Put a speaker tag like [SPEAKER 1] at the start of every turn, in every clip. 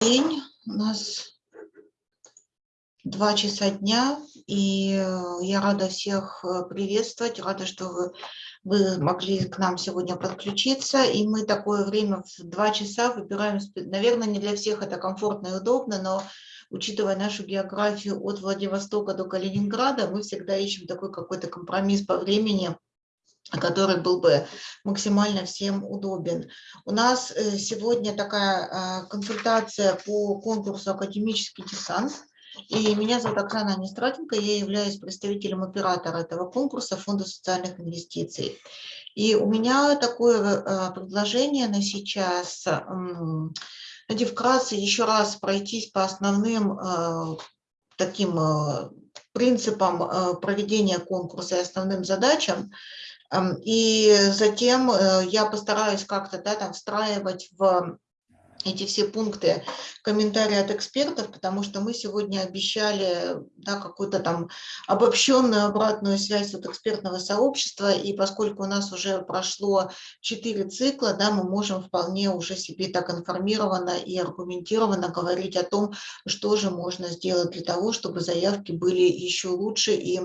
[SPEAKER 1] день. У нас два часа дня, и э, я рада всех э, приветствовать, рада, что вы, вы могли к нам сегодня подключиться, и мы такое время в два часа выбираем, наверное, не для всех это комфортно и удобно, но учитывая нашу географию от Владивостока до Калининграда, мы всегда ищем такой какой-то компромисс по времени, который был бы максимально всем удобен. У нас э, сегодня такая а, консультация по конкурсу «Академический десант». И меня зовут Оксана Нестратенко, я являюсь представителем оператора этого конкурса Фонда социальных инвестиций. И у меня такое э, предложение на сейчас, знаете, вкратце еще раз пройтись по основным э, таким принципам проведения конкурса и основным задачам, и затем э, я постараюсь как-то да, там встраивать в эти все пункты комментарии от экспертов, потому что мы сегодня обещали да, какую-то там обобщенную обратную связь от экспертного сообщества, и поскольку у нас уже прошло четыре цикла, да, мы можем вполне уже себе так информированно и аргументированно говорить о том, что же можно сделать для того, чтобы заявки были еще лучше и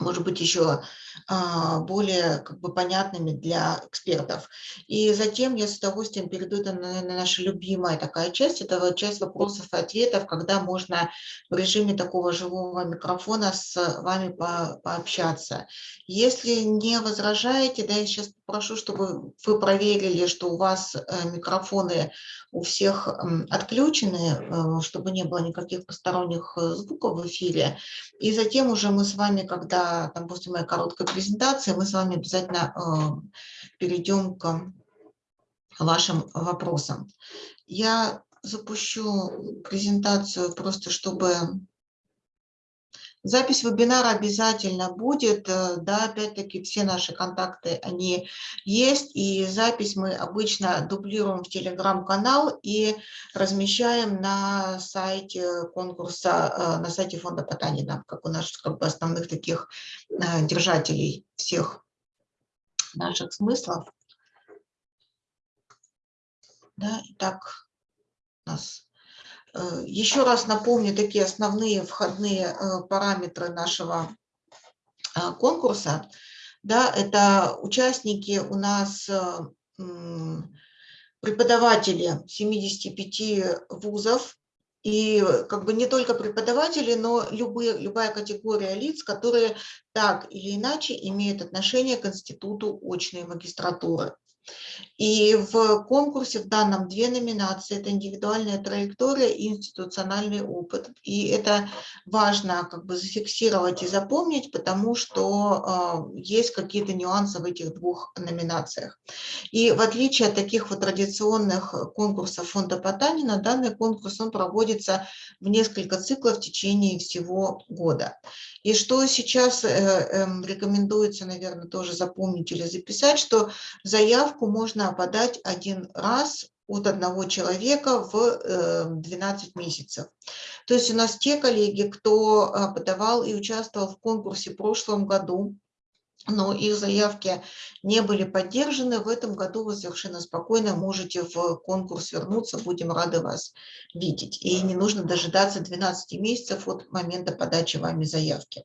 [SPEAKER 1] может быть, еще более как бы, понятными для экспертов. И затем я с удовольствием перейду на, на наша любимая такая часть, это часть вопросов и ответов, когда можно в режиме такого живого микрофона с вами по, пообщаться. Если не возражаете, да, я сейчас попрошу, чтобы вы проверили, что у вас э, микрофоны у всех отключены, э, чтобы не было никаких посторонних э, звуков в эфире. И затем уже мы с вами, когда там после моей короткой презентации, мы с вами обязательно перейдем к вашим вопросам. Я запущу презентацию просто, чтобы Запись вебинара обязательно будет, э, да, опять-таки все наши контакты, они есть, и запись мы обычно дублируем в телеграм-канал и размещаем на сайте конкурса, э, на сайте фонда Потанина, как у нас как бы основных таких э, держателей всех наших смыслов. Да, итак, у нас еще раз напомню такие основные входные э, параметры нашего э, конкурса. Да, это участники у нас преподаватели 75 вузов, и как бы не только преподаватели, но любые, любая категория лиц, которые так или иначе имеют отношение к институту очной магистратуры. И в конкурсе в данном две номинации. Это индивидуальная траектория и институциональный опыт. И это важно как бы зафиксировать и запомнить, потому что э, есть какие-то нюансы в этих двух номинациях. И в отличие от таких вот традиционных конкурсов фонда Потанина, данный конкурс он проводится в несколько циклов в течение всего года. И что сейчас э, э, рекомендуется, наверное, тоже запомнить или записать, что заявку можно подать один раз от одного человека в 12 э, месяцев. То есть у нас те коллеги, кто э, подавал и участвовал в конкурсе в прошлом году, но их заявки не были поддержаны, в этом году вы совершенно спокойно можете в конкурс вернуться, будем рады вас видеть. И не нужно дожидаться 12 месяцев от момента подачи вами заявки.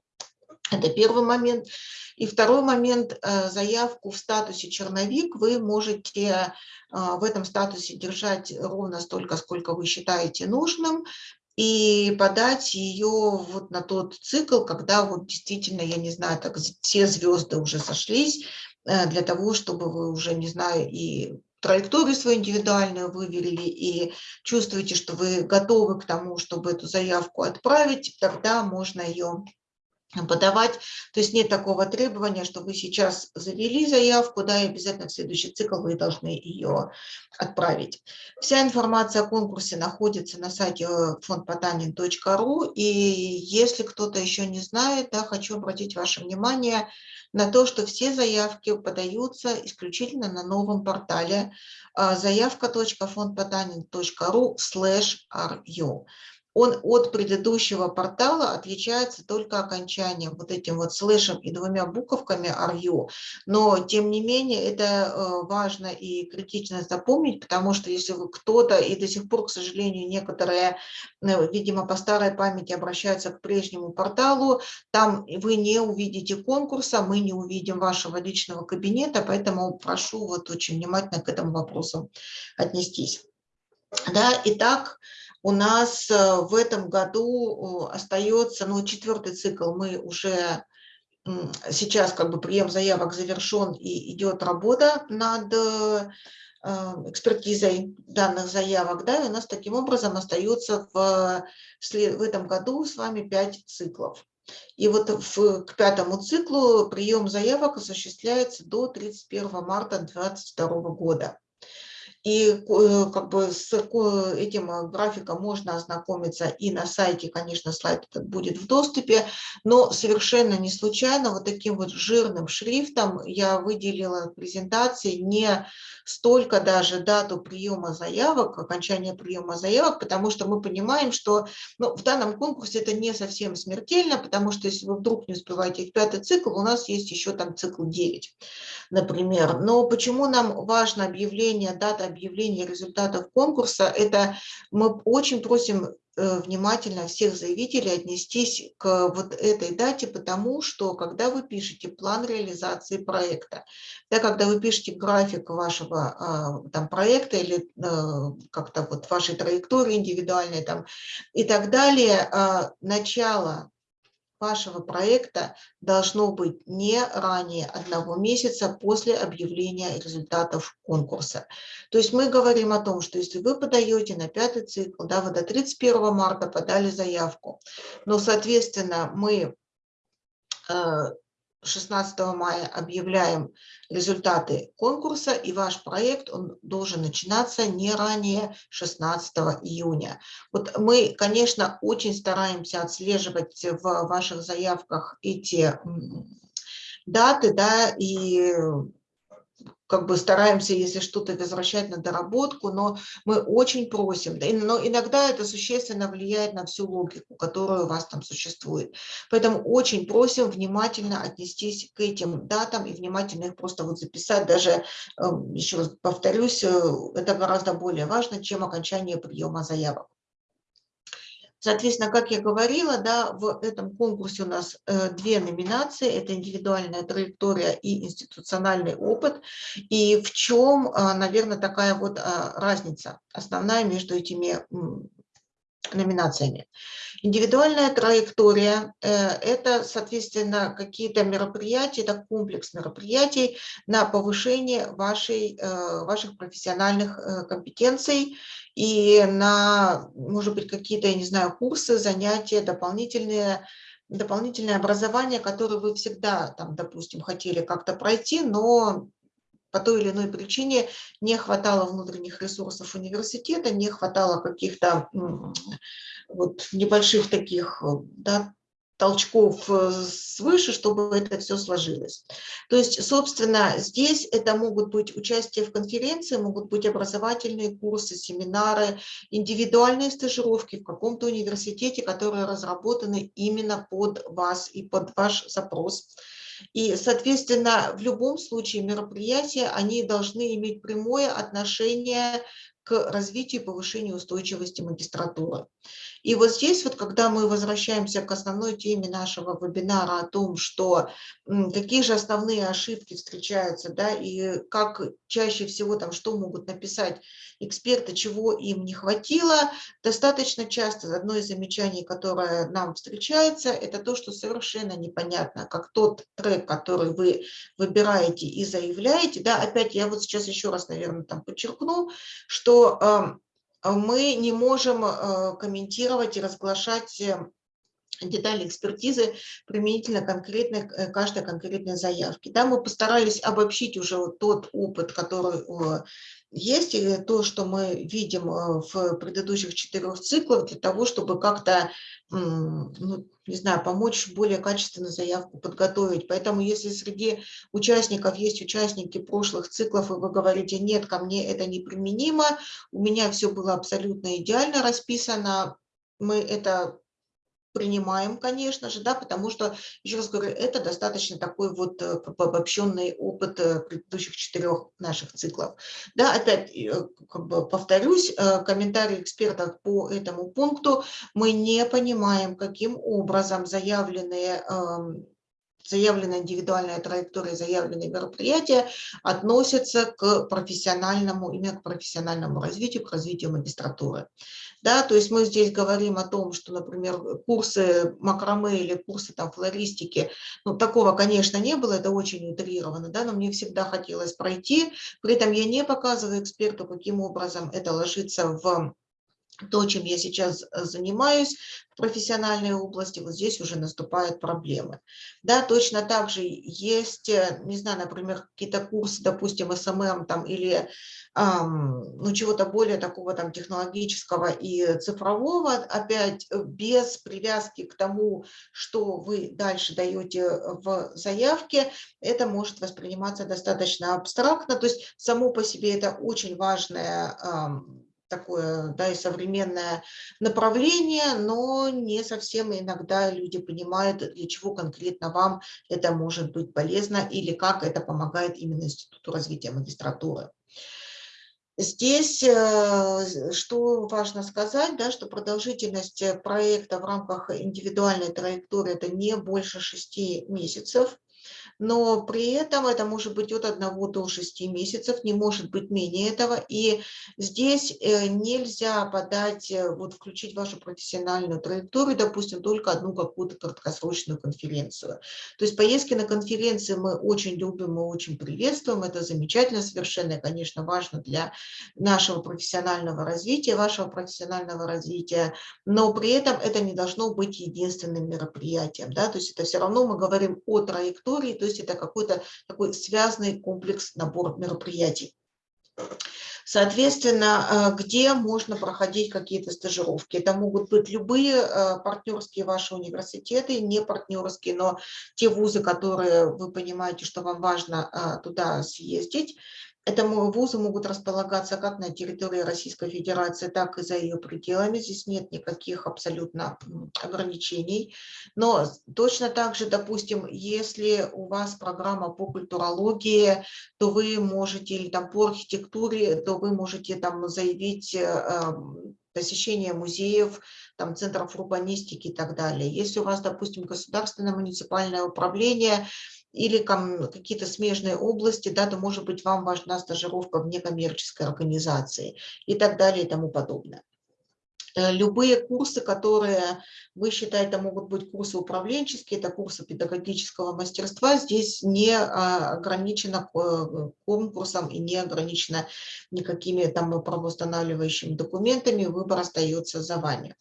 [SPEAKER 1] Это первый момент. И второй момент, э, заявку в статусе черновик вы можете э, в этом статусе держать ровно столько, сколько вы считаете нужным, и подать ее вот на тот цикл, когда вот действительно, я не знаю, так все звезды уже сошлись, э, для того, чтобы вы уже, не знаю, и траекторию свою индивидуальную выверили и чувствуете, что вы готовы к тому, чтобы эту заявку отправить, тогда можно ее подавать. То есть нет такого требования, что вы сейчас завели заявку, да, и обязательно в следующий цикл вы должны ее отправить. Вся информация о конкурсе находится на сайте фондпотанин.ру, и если кто-то еще не знает, да, хочу обратить ваше внимание на то, что все заявки подаются исключительно на новом портале а, заявка.фондпотанин.ру slash ru. Он от предыдущего портала отличается только окончанием, вот этим вот слэшем и двумя буковками RU. Но, тем не менее, это э, важно и критично запомнить, потому что если кто-то, и до сих пор, к сожалению, некоторые, э, видимо, по старой памяти обращаются к прежнему порталу, там вы не увидите конкурса, мы не увидим вашего личного кабинета, поэтому прошу вот очень внимательно к этому вопросу отнестись. Да, итак, у нас э, в этом году остается, ну, четвертый цикл мы уже сейчас как бы прием заявок завершен и идет работа над э, экспертизой данных заявок, да, и у нас таким образом остается в, в этом году с вами пять циклов. И вот в, к пятому циклу прием заявок осуществляется до 31 марта 2022 года. И э, как бы с этим э, графиком можно ознакомиться и на сайте, конечно, слайд этот будет в доступе, но совершенно не случайно вот таким вот жирным шрифтом я выделила презентации не столько даже дату приема заявок, окончания приема заявок, потому что мы понимаем, что ну, в данном конкурсе это не совсем смертельно, потому что если вы вдруг не успеваете в пятый цикл, у нас есть еще там цикл 9, например. Но почему нам важно объявление, дата объявления результатов конкурса, это мы очень просим э, внимательно всех заявителей отнестись к вот этой дате, потому что когда вы пишете план реализации проекта, да, когда вы пишете график вашего а, там, проекта или а, как-то вот вашей траектории индивидуальной там, и так далее, а, начало вашего проекта должно быть не ранее одного месяца после объявления результатов конкурса. То есть мы говорим о том, что если вы подаете на пятый цикл, да, вы до 31 марта подали заявку, но, соответственно, мы э, 16 мая объявляем результаты конкурса, и ваш проект он должен начинаться не ранее 16 июня. Вот мы, конечно, очень стараемся отслеживать в ваших заявках эти даты, да, и как бы стараемся, если что-то возвращать на доработку, но мы очень просим, но иногда это существенно влияет на всю логику, которая у вас там существует. Поэтому очень просим внимательно отнестись к этим датам и внимательно их просто вот записать, даже, эм, еще раз повторюсь, э, это гораздо более важно, чем окончание приема заявок. Соответственно, как я говорила, да, в этом конкурсе у нас э, две номинации. Это индивидуальная траектория и институциональный опыт. И в чем, э, наверное, такая вот э, разница основная между этими номинациями. Индивидуальная траектория э, – это, соответственно, какие-то мероприятия, это комплекс мероприятий на повышение вашей, э, ваших профессиональных компетенций и на, может быть, какие-то, я не знаю, курсы, занятия, дополнительные дополнительное образование, которое вы всегда, там, допустим, хотели как-то пройти, но по той или иной причине не хватало внутренних ресурсов университета, не хватало каких-то вот небольших таких да, толчков э, свыше, чтобы это все сложилось. То есть, собственно, здесь это могут быть участие в конференции, могут быть образовательные курсы, семинары, индивидуальные стажировки в каком-то университете, которые разработаны именно под вас и под ваш запрос. И, соответственно, в любом случае мероприятия, они должны иметь прямое отношение к развитию и повышению устойчивости магистратуры. И вот здесь вот, когда мы возвращаемся к основной теме нашего вебинара о том, что какие же основные ошибки встречаются, да, и как чаще всего там, что могут написать эксперты, чего им не хватило, достаточно часто одно из замечаний, которое нам встречается, это то, что совершенно непонятно, как тот трек, который вы выбираете и заявляете, да, опять я вот сейчас еще раз, наверное, там подчеркну, что а мы не можем э, комментировать и разглашать э, детали экспертизы применительно конкретной, э, каждой конкретной заявки. Да, мы постарались обобщить уже вот тот опыт, который есть, и то, что мы видим в предыдущих четырех циклах, для того, чтобы как-то ну, не знаю, помочь более качественно заявку подготовить. Поэтому если среди участников есть участники прошлых циклов, и вы говорите, нет, ко мне это неприменимо, у меня все было абсолютно идеально расписано, мы это принимаем, конечно же, да, потому что, еще раз говорю, это достаточно такой вот э, обобщенный опыт э, предыдущих четырех наших циклов. Да, опять э, как бы повторюсь, комментарии экспертов по этому пункту, мы не понимаем, каким образом заявленные эм, заявленная индивидуальная траектория, заявленные мероприятия относятся к профессиональному, именно к профессиональному развитию, к развитию магистратуры. Да, то есть мы здесь говорим о том, что, например, курсы макраме или курсы там, флористики, ну, такого, конечно, не было, это очень утрировано, да, но мне всегда хотелось пройти. При этом я не показываю эксперту, каким образом это ложится в то, чем я сейчас э, занимаюсь в профессиональной области, вот здесь уже наступают проблемы. Да, точно так же есть, э, не знаю, например, какие-то курсы, допустим, СММ там или эм, ну, чего-то более такого там технологического и цифрового, опять э, без привязки к тому, что вы дальше даете в заявке, это может восприниматься достаточно абстрактно, то есть само по себе это очень важное эм, такое да, и современное направление, но не совсем иногда люди понимают, для чего конкретно вам это может быть полезно или как это помогает именно Институту развития магистратуры. Здесь э, что важно сказать, да, что продолжительность проекта в рамках индивидуальной траектории это не больше шести месяцев но при этом это может быть от 1 до 6 месяцев, не может быть менее этого. И здесь э, нельзя подать, э, вот включить вашу профессиональную траекторию, допустим, только одну какую-то краткосрочную конференцию. То есть поездки на конференции мы очень любим, мы очень приветствуем, это замечательно совершенно, и, конечно, важно для нашего профессионального развития, вашего профессионального развития, но при этом это не должно быть единственным мероприятием, да, то есть это все равно мы говорим о траектории, то есть это какой-то такой связанный комплекс, набор мероприятий. Соответственно, э, где можно проходить какие-то стажировки? Это могут быть любые э, партнерские ваши университеты, не партнерские, но те вузы, которые вы понимаете, что вам важно э, туда съездить. Это вузы могут располагаться как на территории Российской Федерации, так и за ее пределами. Здесь нет никаких абсолютно ограничений. Но точно так же, допустим, если у вас программа по культурологии, то вы можете, или там по архитектуре, то вы можете там заявить э, посещение музеев, там, центров урбанистики и так далее. Если у вас, допустим, государственное муниципальное управление, или какие-то смежные области, да, то, может быть, вам важна стажировка в некоммерческой организации и так далее и тому подобное. Э, любые курсы, которые вы считаете могут быть курсы управленческие, это курсы педагогического мастерства, здесь не а, ограничено э, конкурсом и не ограничено никакими там правоустанавливающими документами, выбор остается за вами.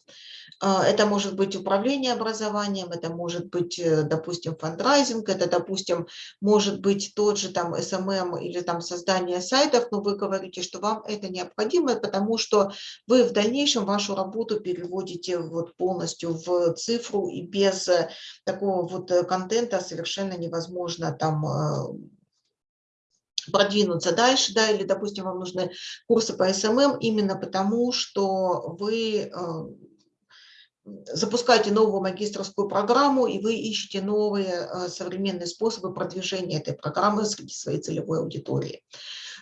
[SPEAKER 1] А, это может быть управление образованием, это может быть, э, допустим, фандрайзинг, это, допустим, может быть тот же там SMM или там создание сайтов, но вы говорите, что вам это необходимо, потому что вы в дальнейшем вашу работу переводите вот полностью в цифру и без э, такого вот э, контента совершенно невозможно там продвинуться дальше, да, или, допустим, вам нужны курсы по SMM именно потому, что вы запускаете новую магистрскую программу, и вы ищете новые э, современные способы продвижения этой программы среди своей целевой аудитории.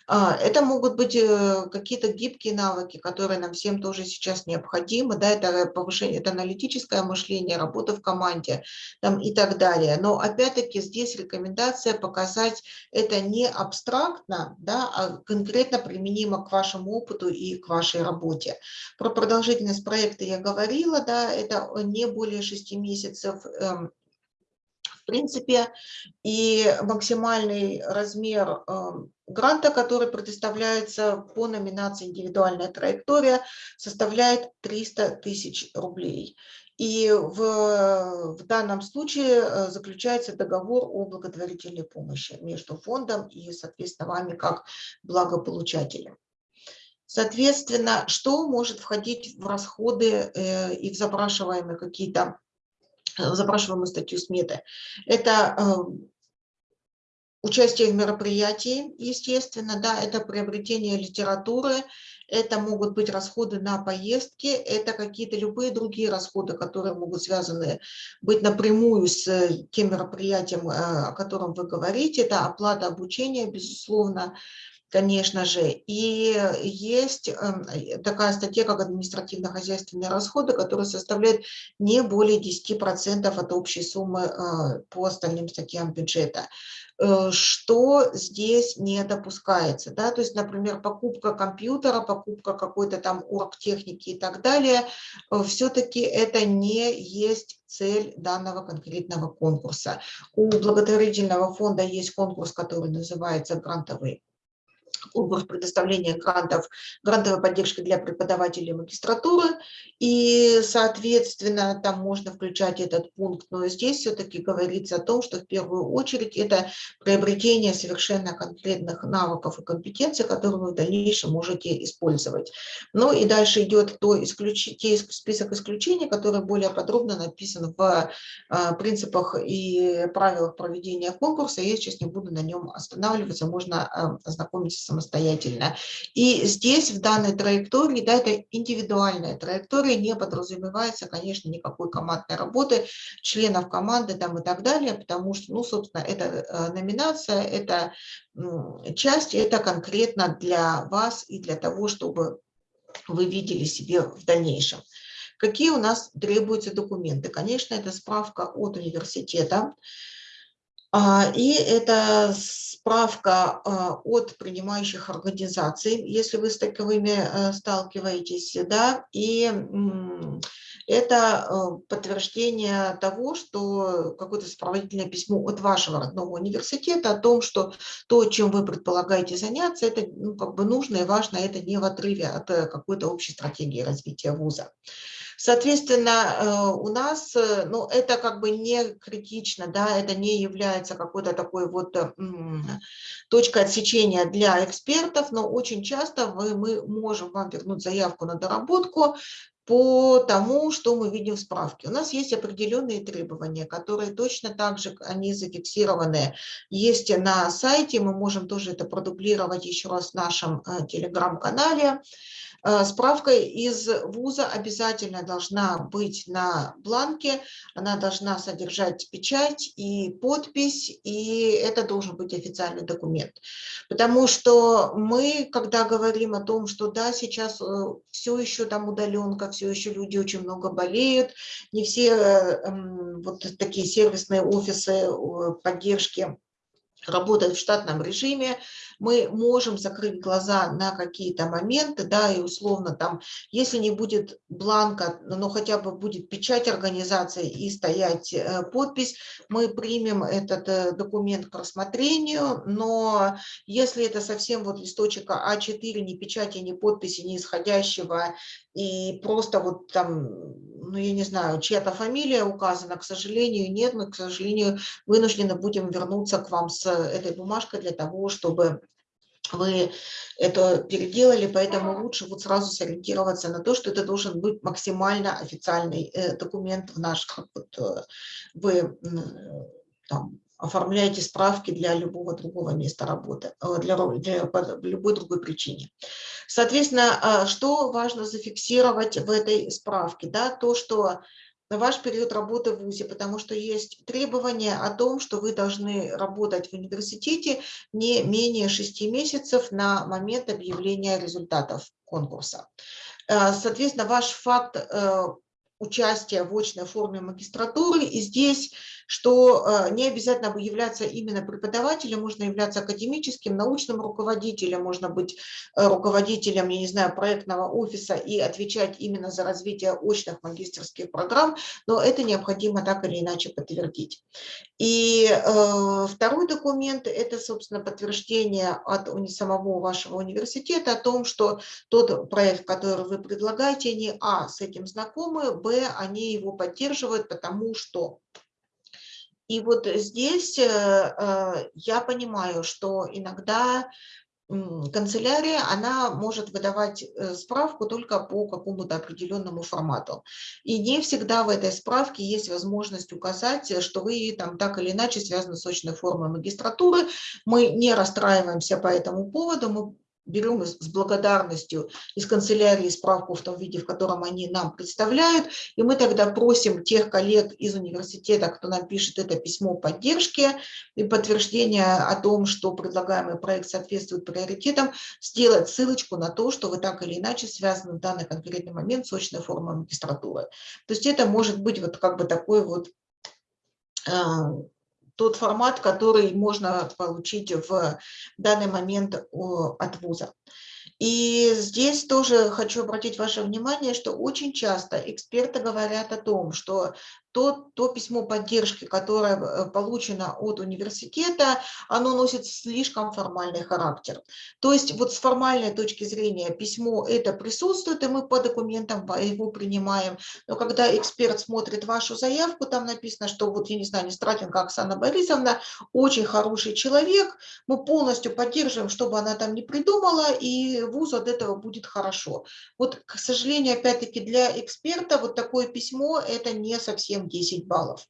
[SPEAKER 1] А, это могут быть э, какие-то гибкие навыки, которые нам всем тоже сейчас необходимы. Да, это повышение, это аналитическое мышление, работа в команде там, и так далее. Но опять-таки здесь рекомендация показать это не абстрактно, да, а конкретно применимо к вашему опыту и к вашей работе. Про продолжительность проекта я говорила, да, это не более 6 месяцев эм, в принципе, и максимальный размер эм, гранта, который предоставляется по номинации «Индивидуальная траектория», составляет 300 тысяч рублей. И в, в данном случае э, заключается договор о благотворительной помощи между фондом и, соответственно, вами как благополучателем. Соответственно, что может входить в расходы э, и в запрашиваемые какие-то запрашиваемую статью сметы. Это эм, участие в мероприятии, естественно, да, это приобретение литературы, это могут быть расходы на поездки, это какие-то любые другие расходы, которые могут связаны быть напрямую с тем мероприятием, э, о котором вы говорите. Это оплата обучения, безусловно, конечно же. И есть эм, такая статья, как административно-хозяйственные расходы, которые составляют не более 10% от общей суммы э, по остальным статьям бюджета. Э, что здесь не допускается? Да? То есть, например, покупка компьютера, покупка какой-то там оргтехники и так далее, э, все-таки это не есть цель данного конкретного конкурса. У благотворительного фонда есть конкурс, который называется «Грантовый конкурс предоставления грантов, грантовой поддержки для преподавателей магистратуры, и, соответственно, там можно включать этот пункт, но здесь все-таки говорится о том, что в первую очередь это приобретение совершенно конкретных навыков и компетенций, которые вы в дальнейшем можете использовать. Ну и дальше идет то исключ... те список исключений, который более подробно написан в а, принципах и правилах проведения конкурса. Я сейчас не буду на нем останавливаться, можно а, ознакомиться самостоятельно. И здесь, в данной траектории, да, это индивидуальная траектория, не подразумевается, конечно, никакой командной работы, членов команды там и так далее, потому что, ну, собственно, это э, номинация, это часть, это конкретно для вас и для того, чтобы вы видели себе в дальнейшем. Какие у нас требуются документы? Конечно, это справка от университета, и это справка а, от принимающих организаций, если вы с таковыми э, сталкиваетесь, да, и это э, подтверждение того, что какое-то сопроводительное письмо от вашего родного университета о том, что то, чем вы предполагаете заняться, это ну, как бы нужно и важно, это не в отрыве от э, какой-то общей стратегии развития вуза. Соответственно, э, у нас, э, ну, это как бы не критично, да, это не является какой-то такой вот э, точкой отсечения для экспертов, но очень часто вы, мы можем вам вернуть заявку на доработку, по тому, что мы видим в справке. У нас есть определенные требования, которые точно так же, они зафиксированы, есть на сайте, мы можем тоже это продублировать еще раз в нашем телеграм-канале. Э, справка из вуза обязательно должна быть на бланке, она должна содержать печать и подпись, и это должен быть официальный документ. Потому что мы, когда говорим о том, что да, сейчас э, все еще там удаленка, все еще люди очень много болеют, не все э, вот такие сервисные офисы поддержки работают в штатном режиме, мы можем закрыть глаза на какие-то моменты, да, и условно там, если не будет бланка, но хотя бы будет печать организации и стоять э, подпись, мы примем этот э, документ к рассмотрению, но если это совсем вот листочек А4, ни печати, ни подписи, ни исходящего, и просто вот там, ну я не знаю, чья-то фамилия указана, к сожалению, нет, мы, к сожалению, вынуждены будем вернуться к вам с этой бумажкой для того, чтобы вы это переделали, поэтому лучше вот сразу сориентироваться на то, что это должен быть максимально официальный э, документ в наш, как вот э, вы там, оформляете справки для любого другого места работы, э, для, для по любой другой причине. Соответственно, а, что важно зафиксировать в этой справке? Да, то, что ваш период работы в ВУЗе, потому что есть требования о том, что вы должны работать в университете не менее 6 месяцев на момент объявления результатов конкурса. Э, соответственно, ваш факт э, участия в очной форме магистратуры. И здесь, что э, не обязательно являться именно преподавателем, можно являться академическим, научным руководителем, можно быть э, руководителем, я не знаю, проектного офиса и отвечать именно за развитие очных магистрских программ, но это необходимо так или иначе подтвердить. И э, второй документ – это, собственно, подтверждение от самого вашего университета о том, что тот проект, который вы предлагаете, они, а, с этим знакомы, б, они его поддерживают, потому что... И вот здесь э, э, я понимаю, что иногда канцелярия, она может выдавать э, справку только по какому-то определенному формату. И не всегда в этой справке есть возможность указать, что вы там так или иначе связаны с очной формой магистратуры. Мы не расстраиваемся по этому поводу, мы берем с благодарностью из канцелярии справку в том виде, в котором они нам представляют, и мы тогда просим тех коллег из университета, кто нам пишет это письмо поддержки и подтверждение о том, что предлагаемый проект соответствует приоритетам, сделать ссылочку на то, что вы так или иначе связаны в данный конкретный момент с очной формой магистратуры. То есть это может быть вот как бы такой вот а, тот формат, который можно получить в данный момент от вуза. И здесь тоже хочу обратить ваше внимание, что очень часто эксперты говорят о том, что то, то письмо поддержки, которое э, получено от университета, оно носит слишком формальный характер. То есть вот с формальной точки зрения письмо это присутствует, и мы по документам его принимаем. Но когда эксперт смотрит вашу заявку, там написано, что вот, я не знаю, Нестратенко Оксана Борисовна очень хороший человек, мы полностью поддерживаем, чтобы она там не придумала, и вузу от этого будет хорошо. Вот, к сожалению, опять-таки для эксперта вот такое письмо это не совсем 10 баллов.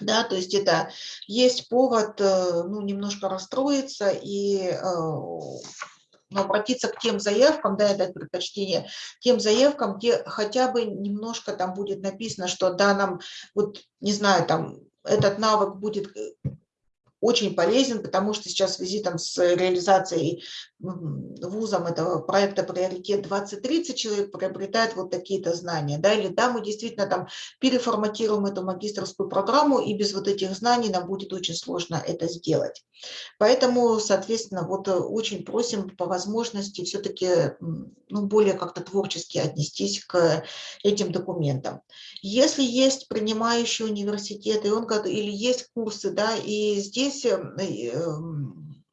[SPEAKER 1] Да, то есть это есть повод э, ну, немножко расстроиться и э, ну, обратиться к тем заявкам, да, дать предпочтение тем заявкам, где хотя бы немножко там будет написано, что да, нам, вот, не знаю, там, этот навык будет э, очень полезен, потому что сейчас в связи там, с реализацией вузом этого проекта «Приоритет 2030» человек приобретает вот такие-то знания. Да, или да, мы действительно там переформатируем эту магистрскую программу, и без вот этих знаний нам будет очень сложно это сделать. Поэтому, соответственно, вот э, очень просим по возможности все-таки ну, более как-то творчески отнестись к этим документам. Если есть принимающий университет, и он, или есть курсы, да, и здесь эм, эм,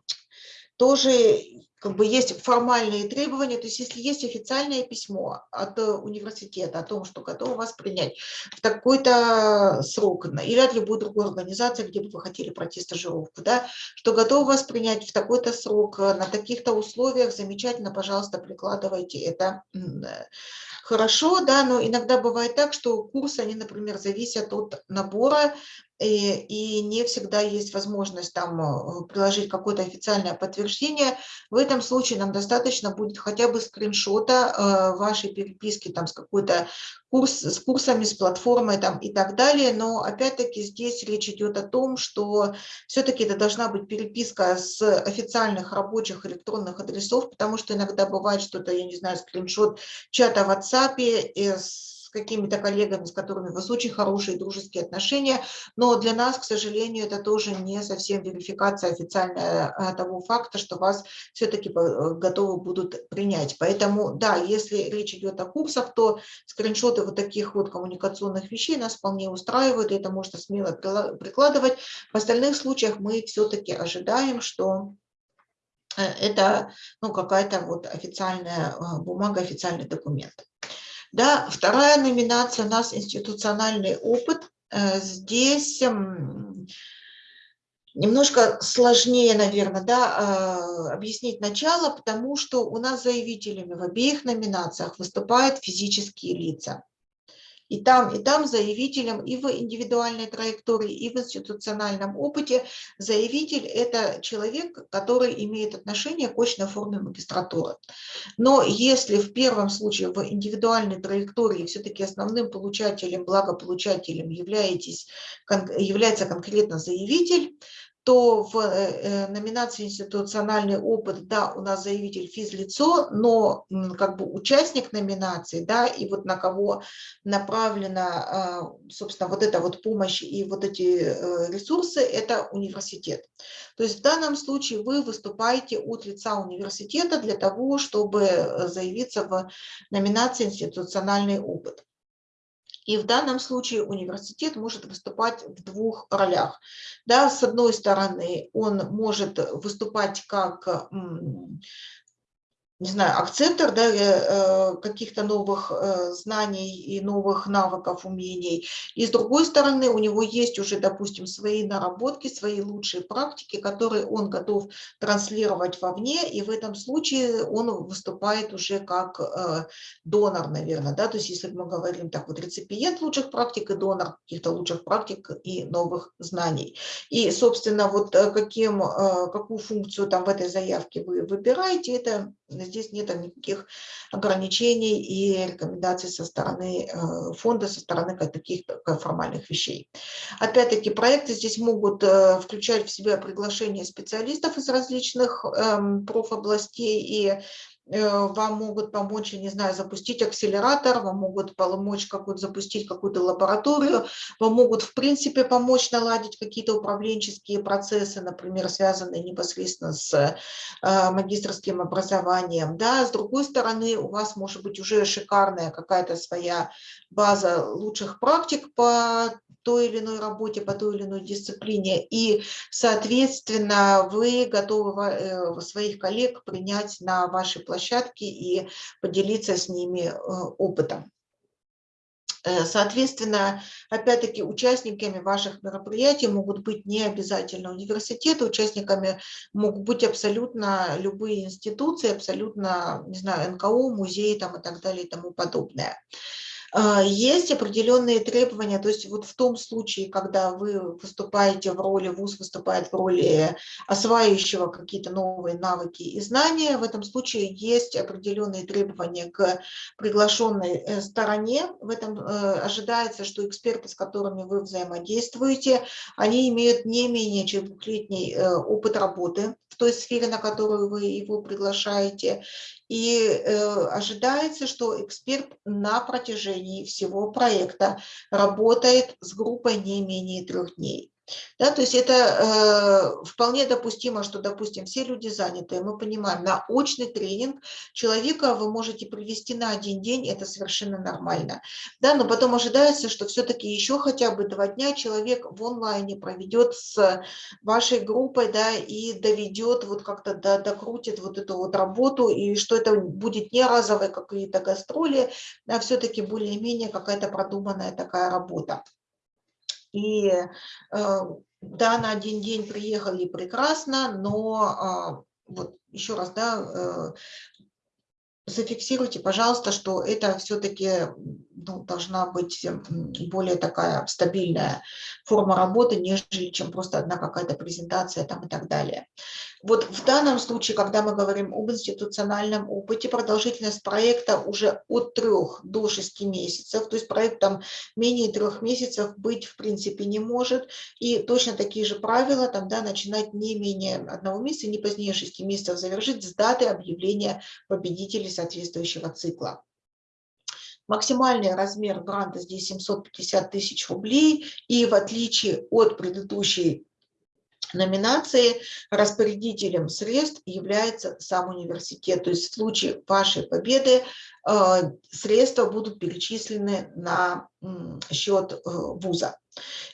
[SPEAKER 1] тоже как бы есть формальные требования, то есть если есть официальное письмо от э, университета о том, что готовы вас принять в такой-то срок, или от любой другой организации, где бы вы хотели пройти стажировку, да, что готовы вас принять в такой-то срок, э, на таких-то условиях, замечательно, пожалуйста, прикладывайте это э, хорошо, да, но иногда бывает так, что курсы, они, например, зависят от набора и, и не всегда есть возможность там э, приложить какое-то официальное подтверждение. В этом случае нам достаточно будет хотя бы скриншота э, вашей переписки там с какой-то курс, с курсами, с платформой там и так далее. Но опять-таки здесь речь идет о том, что все-таки это должна быть переписка с официальных рабочих электронных адресов, потому что иногда бывает что-то, я не знаю, скриншот чата в WhatsApp, с с какими-то коллегами, с которыми у вас очень хорошие дружеские отношения, но для нас, к сожалению, это тоже не совсем верификация официальная а, того факта, что вас все-таки э, готовы будут принять. Поэтому, да, если речь идет о курсах, то скриншоты вот таких вот коммуникационных вещей нас вполне устраивают, и это можно смело прикладывать. В остальных случаях мы все-таки ожидаем, что э, это ну, какая-то вот официальная а, бумага, официальный документ. Да, вторая номинация у нас институциональный опыт. Э, здесь эм, немножко сложнее, наверное, да, а, объяснить начало, потому что у нас заявителями в обеих номинациях выступают физические лица. И там, и там заявителем и в индивидуальной траектории, и в институциональном опыте заявитель – это человек, который имеет отношение к очной форме магистратуры. Но если в первом случае в индивидуальной траектории все-таки основным получателем, благополучателем являетесь, является конкретно заявитель, то в э, э, номинации институциональный опыт, да, у нас заявитель физлицо, но как бы участник номинации, да, и вот на кого направлена, а, собственно, вот эта вот помощь и вот эти э, ресурсы, это университет. То есть в данном случае вы выступаете от лица университета для того, чтобы заявиться в номинации институциональный опыт. И в данном случае университет может выступать в двух ролях. Да, с одной стороны, он может выступать как не знаю, акцептор да, э, каких-то новых э, знаний и новых навыков, умений. И с другой стороны, у него есть уже, допустим, свои наработки, свои лучшие практики, которые он готов транслировать вовне, и в этом случае он выступает уже как э, донор, наверное. Да? То есть если мы говорим так, вот реципиент лучших практик и донор каких-то лучших практик и новых знаний. И, собственно, вот каким, какую функцию там в этой заявке вы выбираете, это Здесь нет никаких ограничений и рекомендаций со стороны э, фонда, со стороны таких формальных вещей. Опять-таки, проекты здесь могут э, включать в себя приглашение специалистов из различных эм, профобластей и вам могут помочь, я не знаю, запустить акселератор, вам могут помочь какую-то запустить какую-то лабораторию, вам могут, в принципе, помочь наладить какие-то управленческие процессы, например, связанные непосредственно с э, магистрским образованием. Да, с другой стороны, у вас может быть уже шикарная какая-то своя база лучших практик по той или иной работе, по той или иной дисциплине, и, соответственно, вы готовы э, своих коллег принять на вашей площадке и поделиться с ними э, опытом. Э, соответственно, опять-таки, участниками ваших мероприятий могут быть не обязательно университеты, участниками могут быть абсолютно любые институции, абсолютно, не знаю, НКО, музеи там и так далее и тому подобное. А, есть определенные требования, то есть вот в том случае, когда вы выступаете в роли, ВУЗ выступает в роли осваивающего какие-то новые навыки и знания, в этом случае есть определенные требования к приглашенной э, стороне. В этом э, ожидается, что эксперты, с которыми вы взаимодействуете, они имеют не менее чем двухлетний э, опыт работы в той сфере, на которую вы его приглашаете, и э, ожидается, что эксперт на протяжении всего проекта работает с группой не менее трех дней. Да, то есть это э, вполне допустимо, что, допустим, все люди заняты, мы понимаем, на очный тренинг человека вы можете привести на один день, это совершенно нормально. Да, но потом ожидается, что все-таки еще хотя бы два дня человек в онлайне проведет с вашей группой, да, и доведет, вот как-то до, докрутит вот эту вот работу, и что это будет не разовые какие-то гастроли, а все-таки более-менее какая-то продуманная такая работа. И э, да, на один день приехали прекрасно, но а, вот еще раз, да, э, зафиксируйте, пожалуйста, что это все-таки ну, должна быть более такая стабильная форма работы, нежели чем просто одна какая-то презентация там и так далее. Вот в данном случае, когда мы говорим об институциональном опыте, продолжительность проекта уже от трех до шести месяцев, то есть проект там менее трех месяцев быть в принципе не может, и точно такие же правила там, да, начинать не менее одного месяца, не позднее шести месяцев завершить с даты объявления победителей соответствующего цикла. Максимальный размер гранта здесь 750 тысяч рублей, и в отличие от предыдущей номинации распорядителем средств является сам университет. То есть в случае вашей победы средства будут перечислены на счет э, вуза.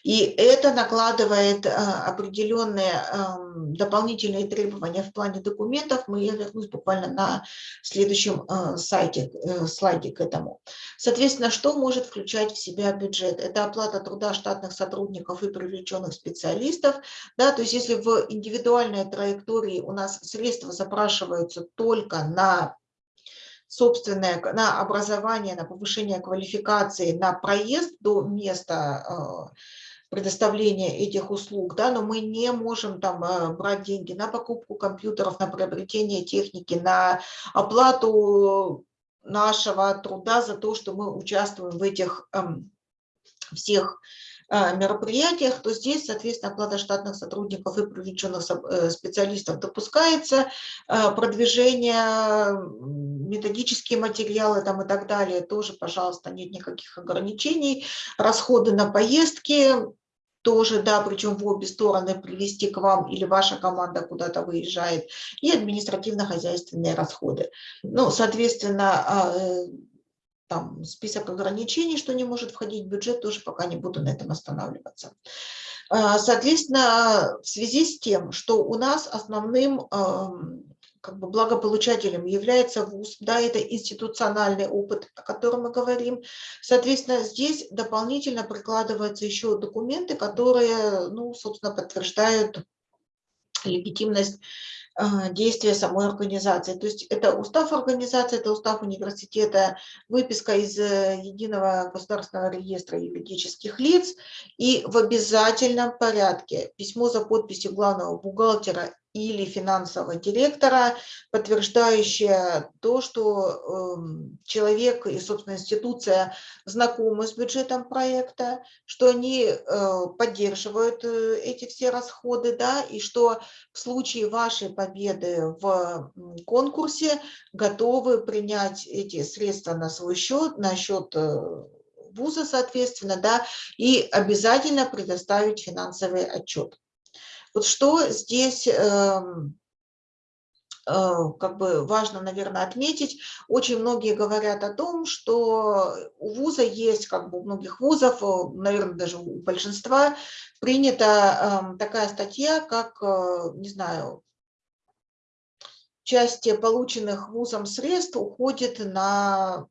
[SPEAKER 1] И это накладывает э, определенные эм, дополнительные требования в плане документов. Мы, я вернусь буквально на следующем э, сайте, слайде к этому. Соответственно, что может включать в себя бюджет? Это оплата труда штатных сотрудников и привлеченных специалистов. Да, то есть если в индивидуальной траектории у нас средства запрашиваются только на собственное на образование, на повышение квалификации, на проезд до места э, предоставления этих услуг, да, но мы не можем там э, брать деньги на покупку компьютеров, на приобретение техники, на оплату нашего труда за то, что мы участвуем в этих эм, всех мероприятиях, то здесь, соответственно, оплата штатных сотрудников и привлеченных э, специалистов допускается, э, продвижение, методические материалы там и так далее, тоже, пожалуйста, нет никаких ограничений, расходы на поездки, тоже, да, причем в обе стороны привести к вам или ваша команда куда-то выезжает, и административно-хозяйственные расходы. Ну, соответственно, а, там список ограничений, что не может входить в бюджет, тоже пока не буду на этом останавливаться. А, соответственно, в связи с тем, что у нас основным как бы благополучателем является ВУЗ, да, это институциональный опыт, о котором мы говорим. Соответственно, здесь дополнительно прикладываются еще документы, которые, ну, собственно, подтверждают легитимность действия самой организации. То есть это устав организации, это устав университета, выписка из э, Единого государственного реестра юридических лиц и в обязательном порядке письмо за подписью главного бухгалтера или финансового директора, подтверждающее то, что э, человек и, собственно, институция знакомы с бюджетом проекта, что они э, поддерживают э, эти все расходы, да, и что в случае вашей победы в конкурсе готовы принять эти средства на свой счет, на счет э, вуза, соответственно, да, и обязательно предоставить финансовый отчет. Вот что здесь эм, э, как бы важно, наверное, отметить, очень многие говорят о том, что у вуза есть, как бы у многих вузов, наверное, даже у большинства, принята эм, такая статья, как, э, не знаю, части полученных вузом средств уходит на,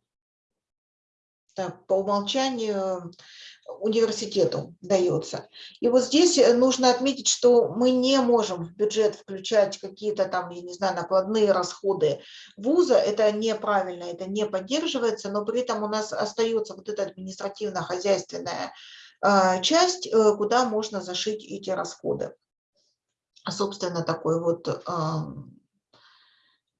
[SPEAKER 1] так, по умолчанию, университету дается. И вот здесь э, нужно отметить, что мы не можем в бюджет включать какие-то там, я не знаю, накладные расходы вуза, это неправильно, это не поддерживается, но при этом у нас остается вот эта административно-хозяйственная а, часть, э, куда можно зашить эти расходы. Собственно, такой вот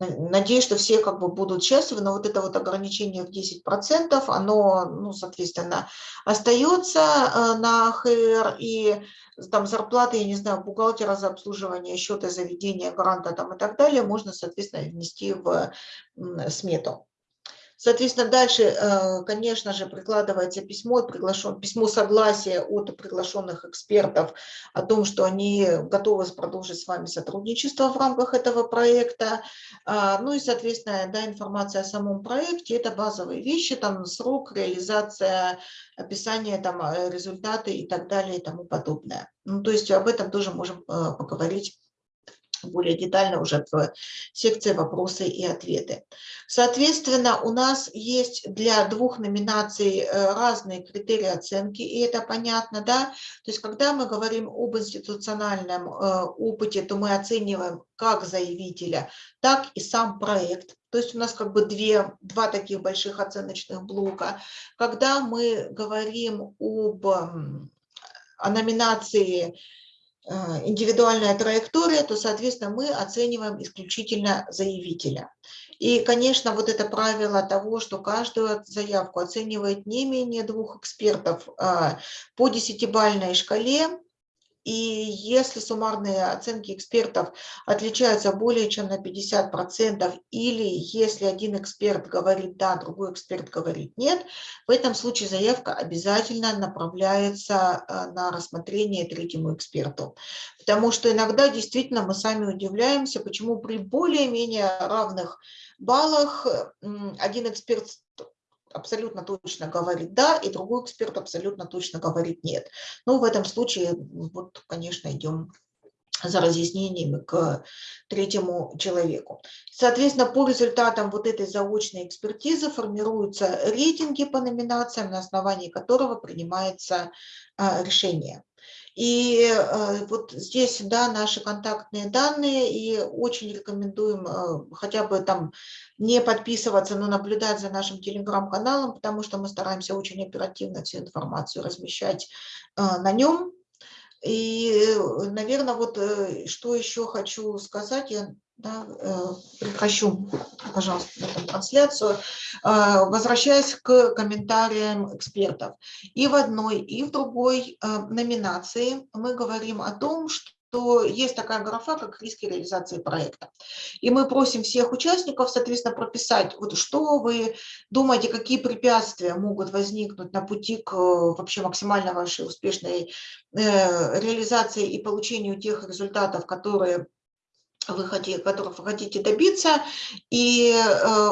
[SPEAKER 1] Надеюсь, что все как бы будут счастливы, но вот это вот ограничение в 10%, оно, ну, соответственно, остается э, на ХР, и там зарплаты, я не знаю, бухгалтера за обслуживание счета заведения, гранта там и так далее, можно, соответственно, внести в смету. Соответственно, дальше, э, конечно же, прикладывается письмо, приглашен, письмо согласия от приглашенных экспертов о том, что они готовы продолжить с вами сотрудничество в рамках этого проекта. А, ну и, соответственно, да, информация о самом проекте – это базовые вещи, там срок, реализация, описание, там, э, результаты и так далее и тому подобное. Ну, то есть об этом тоже можем э, поговорить более детально уже в секции «Вопросы и ответы». Соответственно, у нас есть для двух номинаций э, разные критерии оценки, и это понятно, да? То есть, когда мы говорим об институциональном э, опыте, то мы оцениваем как заявителя, так и сам проект. То есть у нас как бы две, два таких больших оценочных блока. Когда мы говорим об о номинации индивидуальная траектория, то, соответственно, мы оцениваем исключительно заявителя. И, конечно, вот это правило того, что каждую заявку оценивает не менее двух экспертов а, по десятибальной шкале, и если суммарные оценки экспертов отличаются более чем на 50%, или если один эксперт говорит «да», другой эксперт говорит «нет», в этом случае заявка обязательно направляется э, на рассмотрение третьему эксперту. Потому что иногда действительно мы сами удивляемся, почему при более-менее равных баллах один эксперт абсолютно точно говорит «да», и другой эксперт абсолютно точно говорит «нет». Но в этом случае, вот, конечно, идем за разъяснениями к третьему человеку. Соответственно, по результатам вот этой заочной экспертизы формируются рейтинги по номинациям, на основании которого принимается а, решение. И э, вот здесь, да, наши контактные данные, и очень рекомендуем э, хотя бы там не подписываться, но наблюдать за нашим телеграм-каналом, потому что мы стараемся очень оперативно всю информацию размещать э, на нем. И, наверное, вот что еще хочу сказать, я да, прекращу, пожалуйста, эту трансляцию, возвращаясь к комментариям экспертов. И в одной, и в другой номинации мы говорим о том, что есть такая графа, как риски реализации проекта. И мы просим всех участников, соответственно, прописать, вот что вы думаете, какие препятствия могут возникнуть на пути к вообще максимально вашей успешной э, реализации и получению тех результатов, которые вы хотите, которых вы хотите добиться, и э,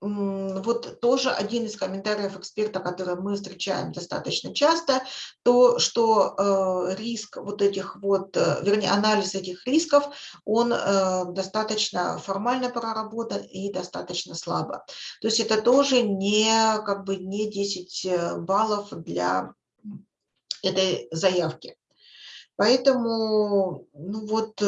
[SPEAKER 1] вот тоже один из комментариев эксперта, который мы встречаем достаточно часто, то, что э, риск вот этих вот, э, вернее, анализ этих рисков, он достаточно формально проработан и достаточно слабо. То есть это тоже не, как бы, не 10 баллов для этой заявки. Поэтому, ну вот,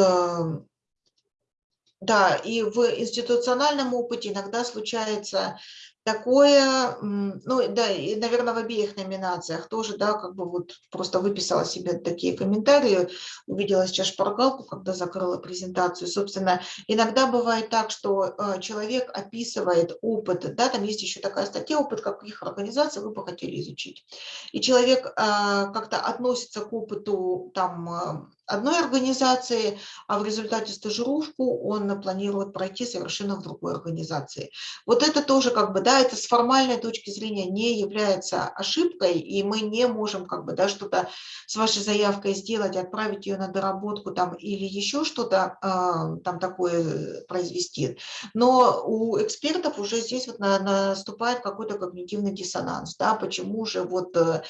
[SPEAKER 1] да, и в институциональном опыте иногда случается такое, ну да, и, наверное, в обеих номинациях тоже, да, как бы вот просто выписала себе такие комментарии, увидела сейчас шпаргалку, когда закрыла презентацию. Собственно, иногда бывает так, что э, человек описывает опыт, да, там есть еще такая статья, опыт каких организаций вы бы хотели изучить. И человек э, как-то относится к опыту там э, одной организации, а в результате стажировку он планирует пройти совершенно в другой организации. Вот это тоже как бы, да, это с формальной точки зрения не является ошибкой, и мы не можем как бы, да, что-то с вашей заявкой сделать, отправить ее на доработку там или еще что-то э, там такое произвести. Но у экспертов уже здесь вот на, наступает какой-то когнитивный диссонанс, да, почему же вот э,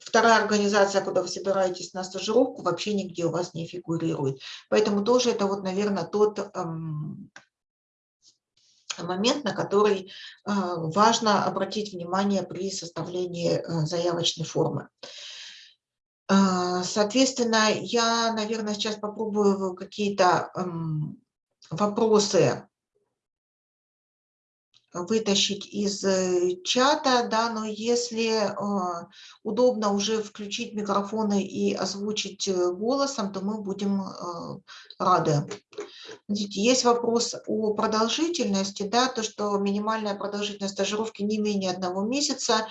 [SPEAKER 1] вторая организация, куда вы собираетесь на стажировку, вообще вообще нигде у вас не фигурирует. Поэтому тоже это вот, наверное, тот эм, момент, на который э, важно обратить внимание при составлении э, заявочной формы. Э, соответственно, я, наверное, сейчас попробую какие-то эм, вопросы вытащить из э, чата, да, но если э, удобно уже включить микрофоны и озвучить э, голосом, то мы будем рады. Смотрите, есть вопрос о продолжительности, да, то, что минимальная продолжительность стажировки не менее одного месяца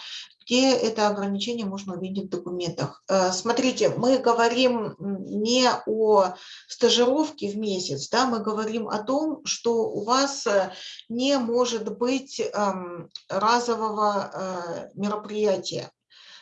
[SPEAKER 1] где это ограничение можно увидеть в документах. Э, смотрите, мы говорим не о стажировке в месяц, да, мы говорим о том, что у вас э, не может быть эм, разового э, мероприятия.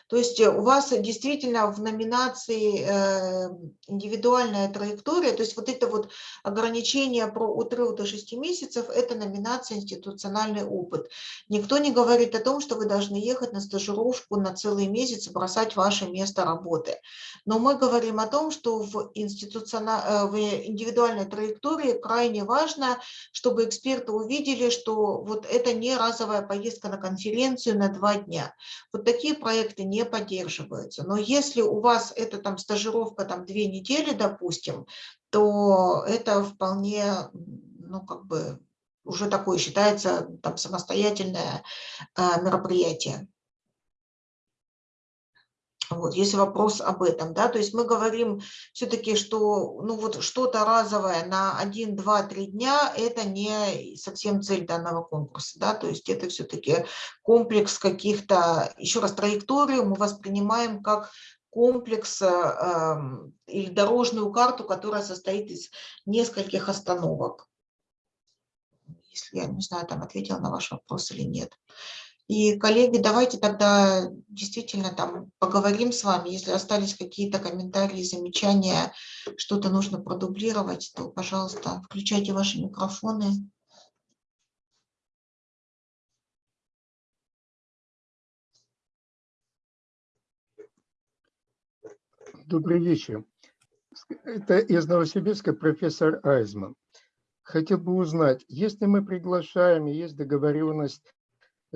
[SPEAKER 1] То есть э, у вас действительно в номинации э, индивидуальная траектория, то есть вот это вот ограничение про отрыв до 6 месяцев, это номинация институциональный опыт. Никто не говорит о том, что вы должны ехать на стажировку на целый месяц и бросать ваше место работы. Но мы говорим о том, что в, институциональ... Э, в индивидуальной траектории крайне важно, чтобы эксперты увидели, что вот это не разовая поездка на конференцию на два дня. Вот такие проекты не не поддерживаются. Но если у вас это там стажировка там две недели, допустим, то это вполне, ну как бы уже такое считается там самостоятельное а, мероприятие. Вот, есть вопрос об этом, да, то есть мы говорим все-таки, что ну вот что-то разовое на 1, 2, 3 дня – это не совсем цель данного конкурса, да, то есть это все-таки комплекс каких-то, еще раз, траекторию мы воспринимаем как комплекс э, или дорожную карту, которая состоит из нескольких остановок. Если я, не знаю, там ответила на ваш вопрос или нет. И, коллеги, давайте тогда действительно там поговорим с вами. Если остались какие-то комментарии, замечания, что-то нужно продублировать, то, пожалуйста, включайте ваши микрофоны.
[SPEAKER 2] Добрый вечер. Это из Новосибирска профессор Айзман. Хотел бы узнать, если мы приглашаем, есть договоренность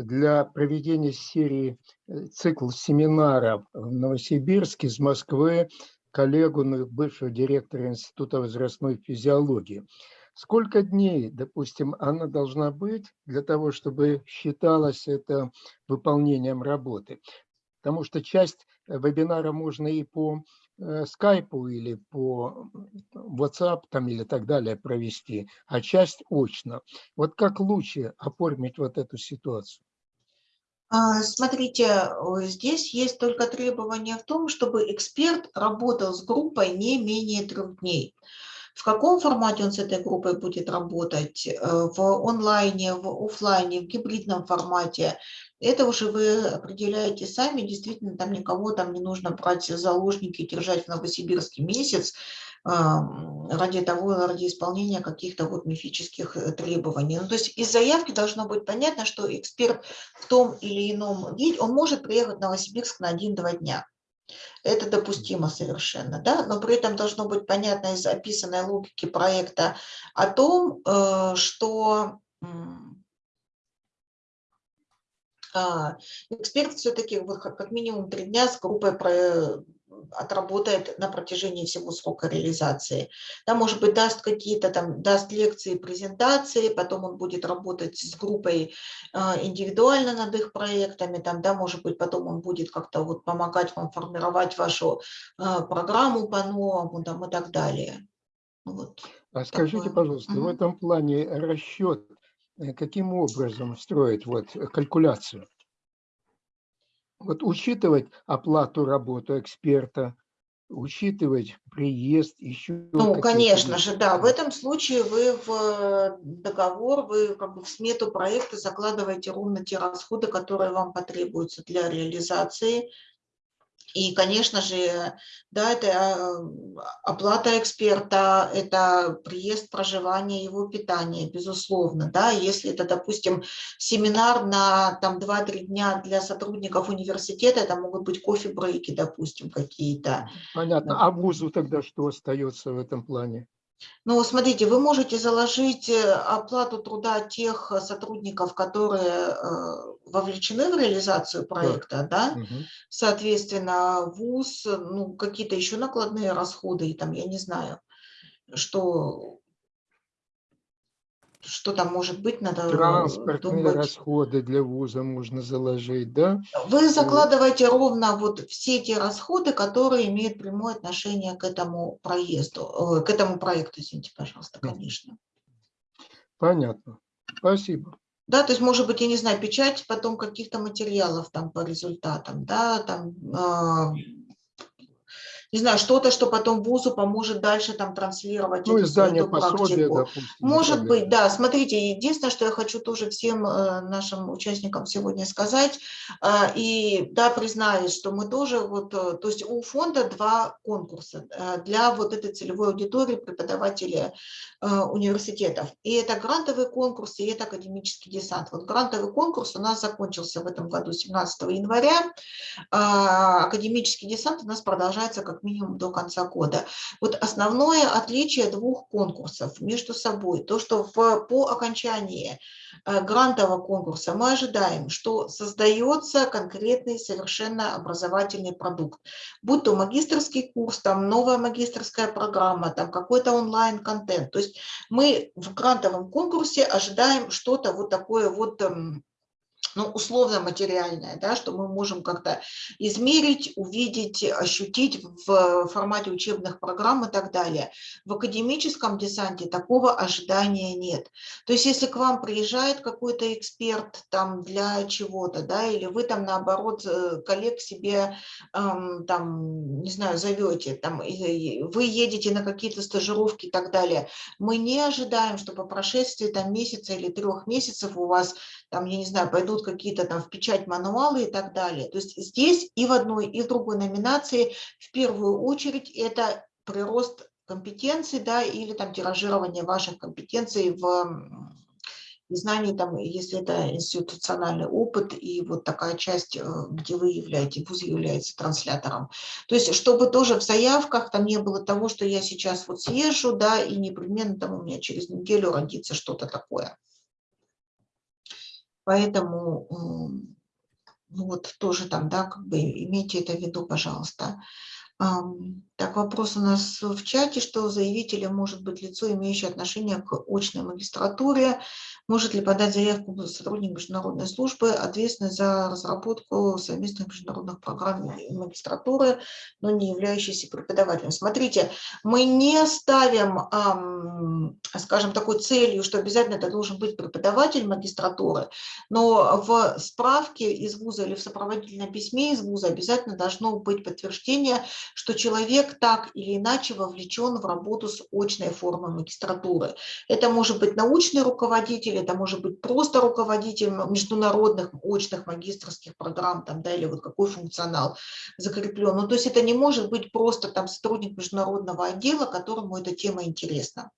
[SPEAKER 2] для проведения серии э, цикл семинаров в Новосибирске из Москвы коллегу, бывшего директора Института возрастной физиологии. Сколько дней, допустим, она должна быть для того, чтобы считалось это выполнением работы? Потому что часть э, вебинара можно и по э, скайпу или по WhatsApp там, или так далее провести, а часть очно. Вот как лучше оформить вот эту ситуацию?
[SPEAKER 1] А, смотрите, здесь есть только требование в том, чтобы эксперт работал с группой не менее трех дней. В каком формате он с этой группой будет работать, э, в онлайне, в офлайне, в гибридном формате, это уже вы определяете сами, действительно, там никого там не нужно брать заложники держать в Новосибирске месяц. Ради того, ради исполнения каких-то вот мифических э, требований. Ну, то есть из заявки должно быть понятно, что эксперт в том или ином виде, он может приехать в Новосибирск на один-два дня. Это допустимо совершенно, да? но при этом должно быть понятно из описанной логики проекта о том, э, что а, эксперт все-таки как минимум три дня с группой отработает на протяжении всего срока реализации. Там, может быть, даст какие-то там, даст лекции, презентации, потом он будет работать с группой а, индивидуально над их проектами, там, да, может быть, потом он будет как-то вот помогать вам формировать вашу а, программу по-новому, там, и так далее.
[SPEAKER 2] Вот. А скажите, такое. пожалуйста, угу. в этом плане расчет э, каким образом строить вот калькуляцию? Вот учитывать оплату работы эксперта, учитывать приезд, еще...
[SPEAKER 1] Ну, конечно же, да. В этом случае вы в э, договор, вы как бы в смету проекта закладываете ровно те расходы, которые вам потребуются для реализации и, конечно же, да, это а, оплата эксперта, это приезд, проживание, его питание, безусловно. Да, если это, допустим, семинар на там 2-3 дня для сотрудников университета, это могут быть кофе-брейки, допустим, какие-то.
[SPEAKER 2] Понятно. А вузу тогда что остается в этом плане?
[SPEAKER 1] Ну, смотрите, вы можете заложить э, оплату труда тех э, сотрудников, которые э, вовлечены в реализацию проекта, да, да? Угу. соответственно, ВУЗ, ну, какие-то еще накладные расходы, и там, я не знаю, что что там может быть, надо
[SPEAKER 2] э, Транспортные думать. расходы для вуза можно заложить, да?
[SPEAKER 1] Вы закладываете ровно вот все те расходы, которые имеют прямое отношение к этому проезду, к этому проекту, извините, пожалуйста, конечно.
[SPEAKER 2] Понятно. Спасибо.
[SPEAKER 1] Да, то есть, может быть, я не знаю, печать потом каких-то материалов там по результатам, да, там а, не знаю, что-то, что потом вузу поможет дальше там транслировать
[SPEAKER 2] ну, эту, издание эту практику. Допустим,
[SPEAKER 1] Может быть, да. Смотрите, единственное, что я хочу тоже всем э, нашим участникам сегодня сказать, э, и да, признаюсь, что мы тоже вот, э, то есть у фонда два конкурса для вот этой целевой аудитории преподавателей университетов. И это грантовый конкурс, и это академический десант. Вот грантовый конкурс у нас закончился в этом году 17 января. Академический десант у нас продолжается как минимум до конца года. Вот основное отличие двух конкурсов между собой, то, что в, по окончании э, грантового конкурса мы ожидаем, что создается конкретный совершенно образовательный продукт, будь то магистрский курс, там новая магистрская программа, там какой-то онлайн-контент. То есть мы в грантовом конкурсе ожидаем что-то вот такое вот эм, ну, условно материальное, да, что мы можем как-то измерить, увидеть, ощутить в формате учебных программ и так далее. В академическом десанте такого ожидания нет. То есть если к вам приезжает какой-то эксперт там для чего-то, да, или вы там наоборот э, коллег себе эм, там, не знаю, зовете, там, вы едете на какие-то стажировки и так далее, мы не ожидаем, что по прошествии там месяца или трех месяцев у вас там, я не знаю, пойдут какие-то там в печать мануалы и так далее. То есть здесь и в одной, и в другой номинации в первую очередь это прирост компетенций, да, или там тиражирование ваших компетенций в и знаний, там, если это институциональный опыт и вот такая часть, э, где вы являетесь, ВУЗ является транслятором. То есть, чтобы тоже в заявках там не было того, что я сейчас вот съезжу, да, и непременно там у меня через неделю родится что-то такое. Поэтому ну вот тоже там, да, как бы имейте это в виду, пожалуйста. Так, вопрос у нас в чате, что заявителем может быть лицо, имеющее отношение к очной магистратуре. Может ли подать заявку сотрудник международной службы, ответственный за разработку совместных международных программ магистратуры, но не являющийся преподавателем? Смотрите, мы не ставим, скажем, такой целью, что обязательно это должен быть преподаватель магистратуры, но в справке из вуза или в сопроводительном письме из вуза обязательно должно быть подтверждение, что человек так или иначе вовлечен в работу с очной формой магистратуры. Это может быть научный руководитель, это может быть просто руководитель международных очных магистрских программ там, да, или вот какой функционал закреплен. Ну, то есть это не может быть просто там сотрудник международного отдела, которому эта тема интересна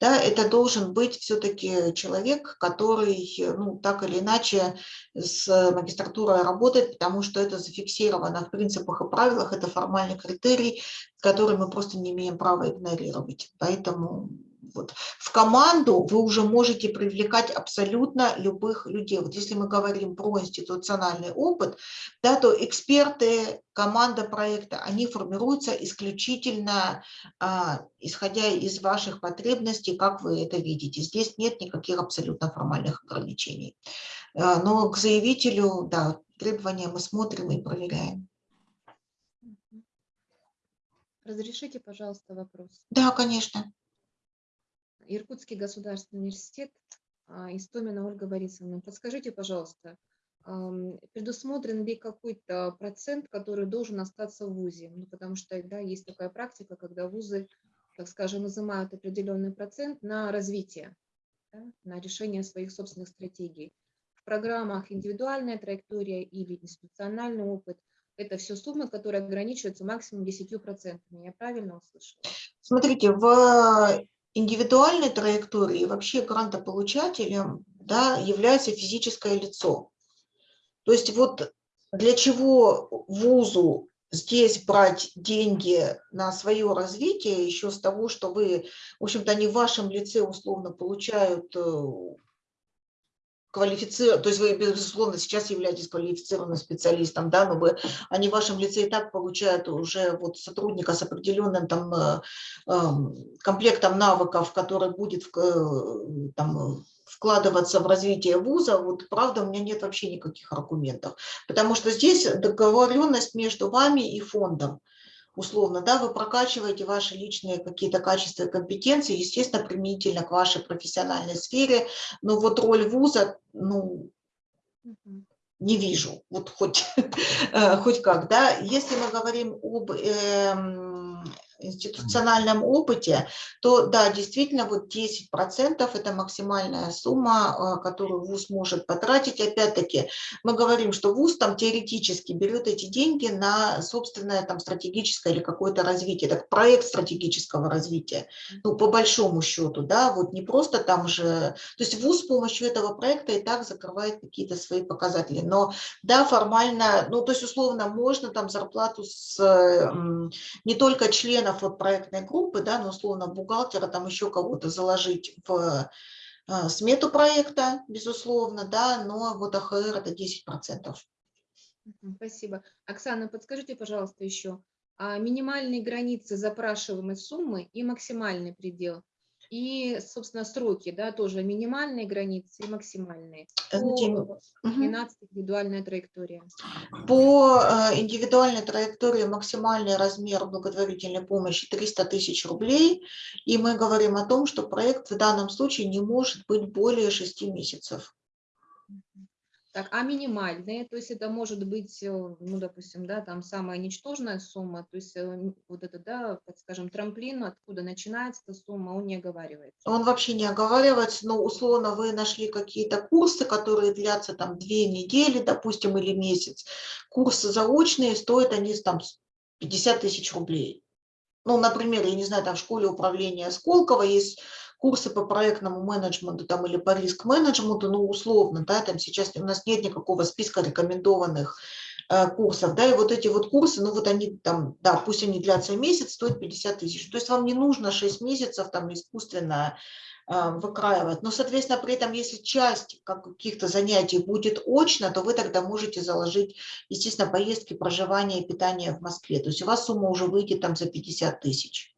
[SPEAKER 1] да, это должен быть все-таки человек, который, ну, так или иначе с магистратурой работает, потому что это зафиксировано в принципах и правилах, это формальный критерий, который мы просто не имеем права игнорировать. Поэтому вот. В команду вы уже можете привлекать абсолютно любых людей. Вот если мы говорим про институциональный опыт, да, то эксперты, команда проекта, они формируются исключительно а, исходя из ваших потребностей, как вы это видите. Здесь нет никаких абсолютно формальных ограничений. А, но к заявителю, да, требования мы смотрим и проверяем.
[SPEAKER 3] Разрешите, пожалуйста, вопрос?
[SPEAKER 1] Да, конечно.
[SPEAKER 3] Иркутский государственный университет, а, Истомина Ольга Борисовна. Подскажите, пожалуйста, предусмотрен ли какой-то процент, который должен остаться в ВУЗе? Ну, потому что да, есть такая практика, когда ВУЗы, так скажем, называют определенный процент на развитие, да, на решение своих собственных стратегий. В программах индивидуальная траектория или институциональный опыт – это все суммы, которые ограничиваются максимум 10%. Я правильно услышала?
[SPEAKER 1] Смотрите, в индивидуальной траектории вообще грантополучателем да, является физическое лицо. То есть вот для чего вузу здесь брать деньги на свое развитие, еще с того, что вы, в общем-то, они в вашем лице условно получают э, квалифицированным, то есть вы, безусловно, сейчас являетесь квалифицированным специалистом, да, но вы, они в вашем лице и так получают уже вот сотрудника с определенным там э, эм, комплектом навыков, который будет э, там, вкладываться в развитие вуза, вот правда у меня нет вообще никаких аргументов, потому что здесь договоренность между вами и фондом условно, да, вы прокачиваете ваши личные какие-то качества и компетенции, естественно, применительно к вашей профессиональной сфере, но вот роль вуза, ну, не вижу, вот хоть, э, хоть как, да. Если мы говорим об э, институциональном опыте, то да, действительно, вот 10% это максимальная сумма, э, которую ВУЗ может потратить. Опять-таки, мы говорим, что ВУЗ там теоретически берет эти деньги на собственное там стратегическое или какое-то развитие, так проект стратегического развития, ну, по большому счету, да, вот не просто там же, то есть ВУЗ с помощью этого проекта и так закрывает какие-то свои показатели, но да, формально, ну, то есть условно можно там зарплату с не только членов членов вот проектной группы, да, ну, условно, бухгалтера, там еще кого-то заложить в э, смету проекта, безусловно, да, но вот АХР это 10%.
[SPEAKER 3] Спасибо. Оксана, подскажите, пожалуйста, еще, а минимальные границы запрашиваемой суммы и максимальный предел – и, собственно, сроки, да, тоже минимальные границы и максимальные. По 12 индивидуальная траектория.
[SPEAKER 1] По э, индивидуальной траектории максимальный размер благотворительной помощи 300 тысяч рублей. И мы говорим о том, что проект в данном случае не может быть более 6 месяцев.
[SPEAKER 3] Так, а минимальные, то есть это может быть, э, ну, допустим, да, там самая ничтожная сумма, то есть э, вот это, да, скажем, трамплин, откуда начинается эта сумма, он не оговаривается.
[SPEAKER 1] Он вообще не оговаривается, но условно вы нашли какие-то курсы, которые длятся там две недели, допустим, или месяц. Курсы заочные, стоят они там 50 тысяч рублей. Ну, например, я не знаю, там в школе управления Сколково есть курсы по проектному менеджменту там, или по риск-менеджменту, ну, условно, да, там сейчас у нас нет никакого списка рекомендованных э, курсов, да, и вот эти вот курсы, ну, вот они там, да, пусть они длятся месяц, стоят 50 тысяч, то есть вам не нужно 6 месяцев там искусственно э, выкраивать, но, соответственно, при этом, если часть каких-то занятий будет очно, то вы тогда можете заложить, естественно, поездки, проживание и питание в Москве, то есть у вас сумма уже выйдет там за 50 тысяч.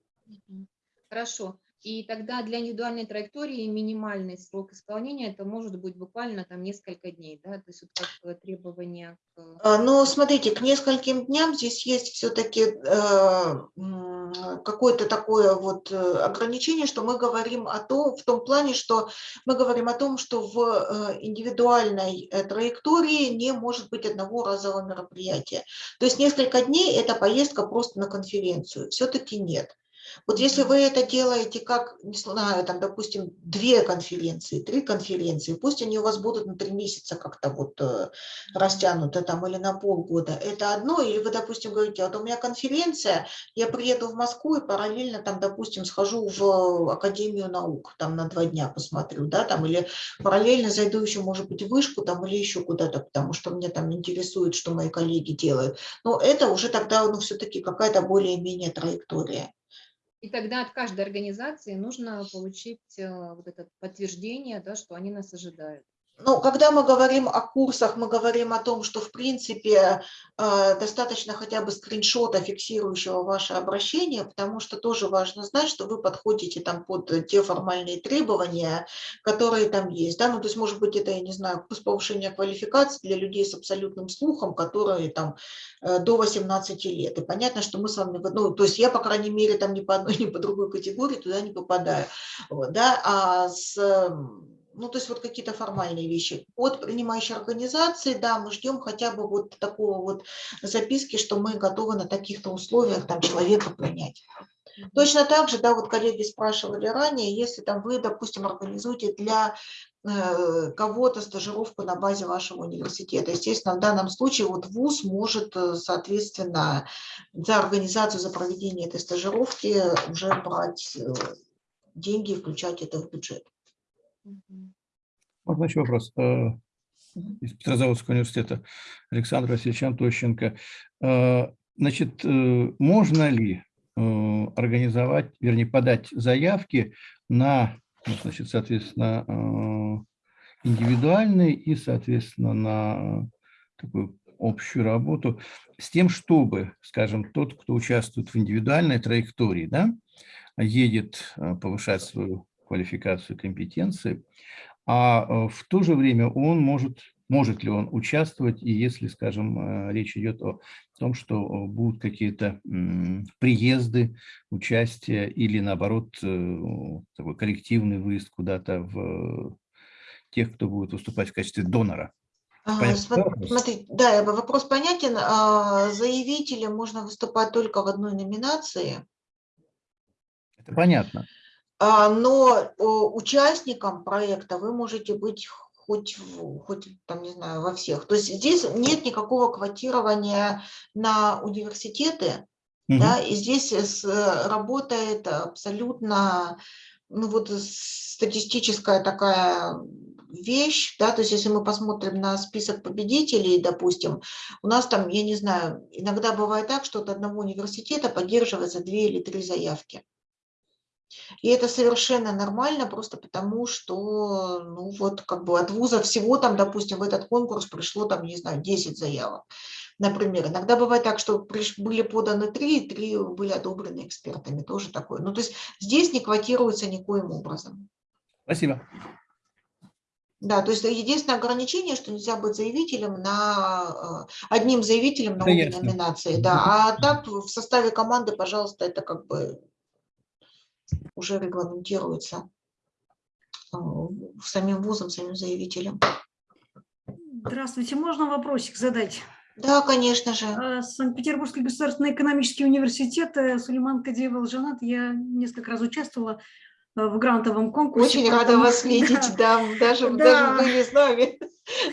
[SPEAKER 3] Хорошо. И тогда для индивидуальной траектории минимальный срок исполнения это может быть буквально там несколько дней, да, то есть вот как требование.
[SPEAKER 1] К... А, ну, смотрите, к нескольким дням здесь есть все-таки э, какое-то такое вот э, ограничение, что мы говорим о том, в том плане, что мы говорим о том, что в э, индивидуальной э, траектории не может быть одного разового мероприятия. То есть несколько дней – это поездка просто на конференцию. Все-таки нет. Вот если вы это делаете как, не знаю, там, допустим, две конференции, три конференции, пусть они у вас будут на три месяца как-то вот э, растянуты там или на полгода, это одно, или вы, допустим, говорите, вот у меня конференция, я приеду в Москву и параллельно там, допустим, схожу в Академию наук, там на два дня посмотрю, да, там, или параллельно зайду еще, может быть, в вышку там или еще куда-то, потому что мне там интересует, что мои коллеги делают. Но это уже тогда, ну, все-таки какая-то более-менее траектория.
[SPEAKER 3] И тогда от каждой организации нужно получить э, вот это подтверждение, да, что они нас ожидают.
[SPEAKER 1] Ну, когда мы говорим о курсах, мы говорим о том, что, в принципе, э, достаточно хотя бы скриншота, фиксирующего ваше обращение, потому что тоже важно знать, что вы подходите там под те формальные требования, которые там есть. Да? Ну, то есть, может быть, это, я не знаю, курс повышения квалификации для людей с абсолютным слухом, которые там э, до 18 лет. И понятно, что мы с вами, ну, то есть я, по крайней мере, там ни по одной, ни по другой категории туда не попадаю. Вот, да? А с ну, то есть вот какие-то формальные вещи. От принимающей организации, да, мы ждем хотя бы вот такого вот записки, что мы готовы на таких-то условиях там человека принять. Точно так же, да, вот коллеги спрашивали ранее, если там вы, допустим, организуете для э, кого-то стажировку на базе вашего университета. Естественно, в данном случае вот ВУЗ может, э, соответственно, за организацию, за проведение этой стажировки уже брать э, деньги и включать это в бюджет.
[SPEAKER 4] Можно еще вопрос? Э, из Петрозаводского университета Александр Васильевич Антощенко. Э, значит, э, можно ли организовать, вернее, подать заявки на, ну, значит, соответственно, индивидуальные и, соответственно, на такую общую работу с тем, чтобы, скажем, тот, кто участвует в индивидуальной траектории, да, едет повышать свою квалификацию, компетенции, а э, в то же время он может, может ли он участвовать, и если, скажем, э, речь идет о том, что э, будут какие-то приезды, участие или, наоборот, такой коллективный выезд куда-то в тех, кто будет выступать в качестве донора.
[SPEAKER 1] Смотри, да, вопрос понятен. А, заявителем можно выступать только в одной номинации.
[SPEAKER 4] Это понятно.
[SPEAKER 1] А, но участником проекта вы можете быть хоть, хоть там, не знаю, во всех. То есть здесь нет никакого квотирования на университеты, угу. да, и здесь работает абсолютно, ну вот статистическая такая вещь, да, то есть если мы посмотрим на список победителей, допустим, у нас там, я не знаю, иногда бывает так, что от одного университета поддерживается две или три заявки. И это совершенно нормально, просто потому что, ну вот, как бы от вуза всего там, допустим, в этот конкурс пришло там, не знаю, 10 заявок. Например, иногда бывает так, что были поданы три, и три были одобрены экспертами, тоже такое. Ну, то есть здесь не квотируется никоим образом.
[SPEAKER 4] Спасибо.
[SPEAKER 1] Да, то есть единственное ограничение, что нельзя быть заявителем на э, одним заявителем на обе номинации, да, а так в составе команды, пожалуйста, это как бы уже регламентируется а, самим вузом, самим заявителем.
[SPEAKER 5] Здравствуйте, можно вопросик задать?
[SPEAKER 1] Да, конечно же.
[SPEAKER 5] А, Санкт-Петербургский государственный экономический университет, э, Сулейман Кадеева Алжанат, я несколько раз участвовала э, в грантовом конкурсе.
[SPEAKER 1] Очень рада вас видеть, да, даже, да. даже были с нами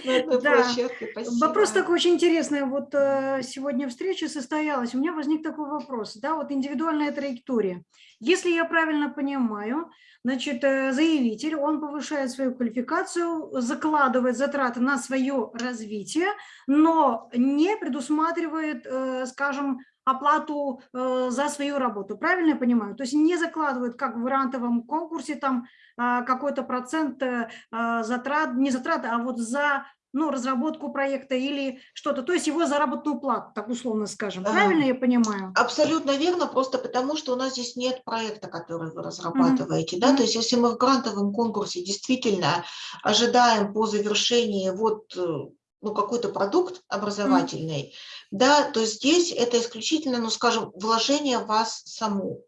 [SPEAKER 1] на
[SPEAKER 5] да. площадке. Спасибо. Вопрос такой очень интересный. Вот э, сегодня встреча состоялась, у меня возник такой вопрос, да, вот индивидуальная траектория. Если я правильно понимаю, значит, э, заявитель, он повышает свою квалификацию, закладывает затраты на свое развитие, но не предусматривает, э, скажем, оплату э, за свою работу. Правильно я понимаю? То есть не закладывают, как в грантовом конкурсе, там какой-то процент затрат, не затрат, а вот за ну, разработку проекта или что-то, то есть его заработную плату, так условно скажем. Правильно а, я понимаю?
[SPEAKER 1] Абсолютно верно, просто потому что у нас здесь нет проекта, который вы разрабатываете. Mm -hmm. да? То есть если мы в грантовом конкурсе действительно ожидаем по завершении вот э, ну, какой-то продукт образовательный, да, то здесь это исключительно, ну, скажем, вложение в вас саму.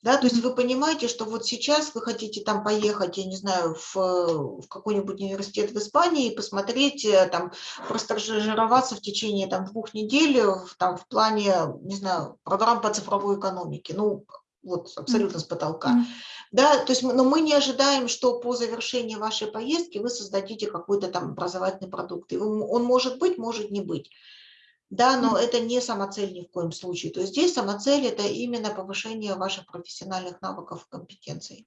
[SPEAKER 1] Да, то есть вы понимаете, что вот сейчас вы хотите там поехать, я не знаю, в, в какой-нибудь университет в Испании и посмотреть, э, там, простажироваться в течение там двух недель в, там, в плане, не знаю, программ по цифровой экономике. Ну, вот абсолютно с потолка. Да, то есть, но мы не ожидаем, что по завершении вашей поездки вы создадите какой-то там образовательный продукт. И он может быть, может не быть. Да, но это не самоцель ни в коем случае. То есть здесь самоцель – это именно повышение ваших профессиональных навыков и компетенций.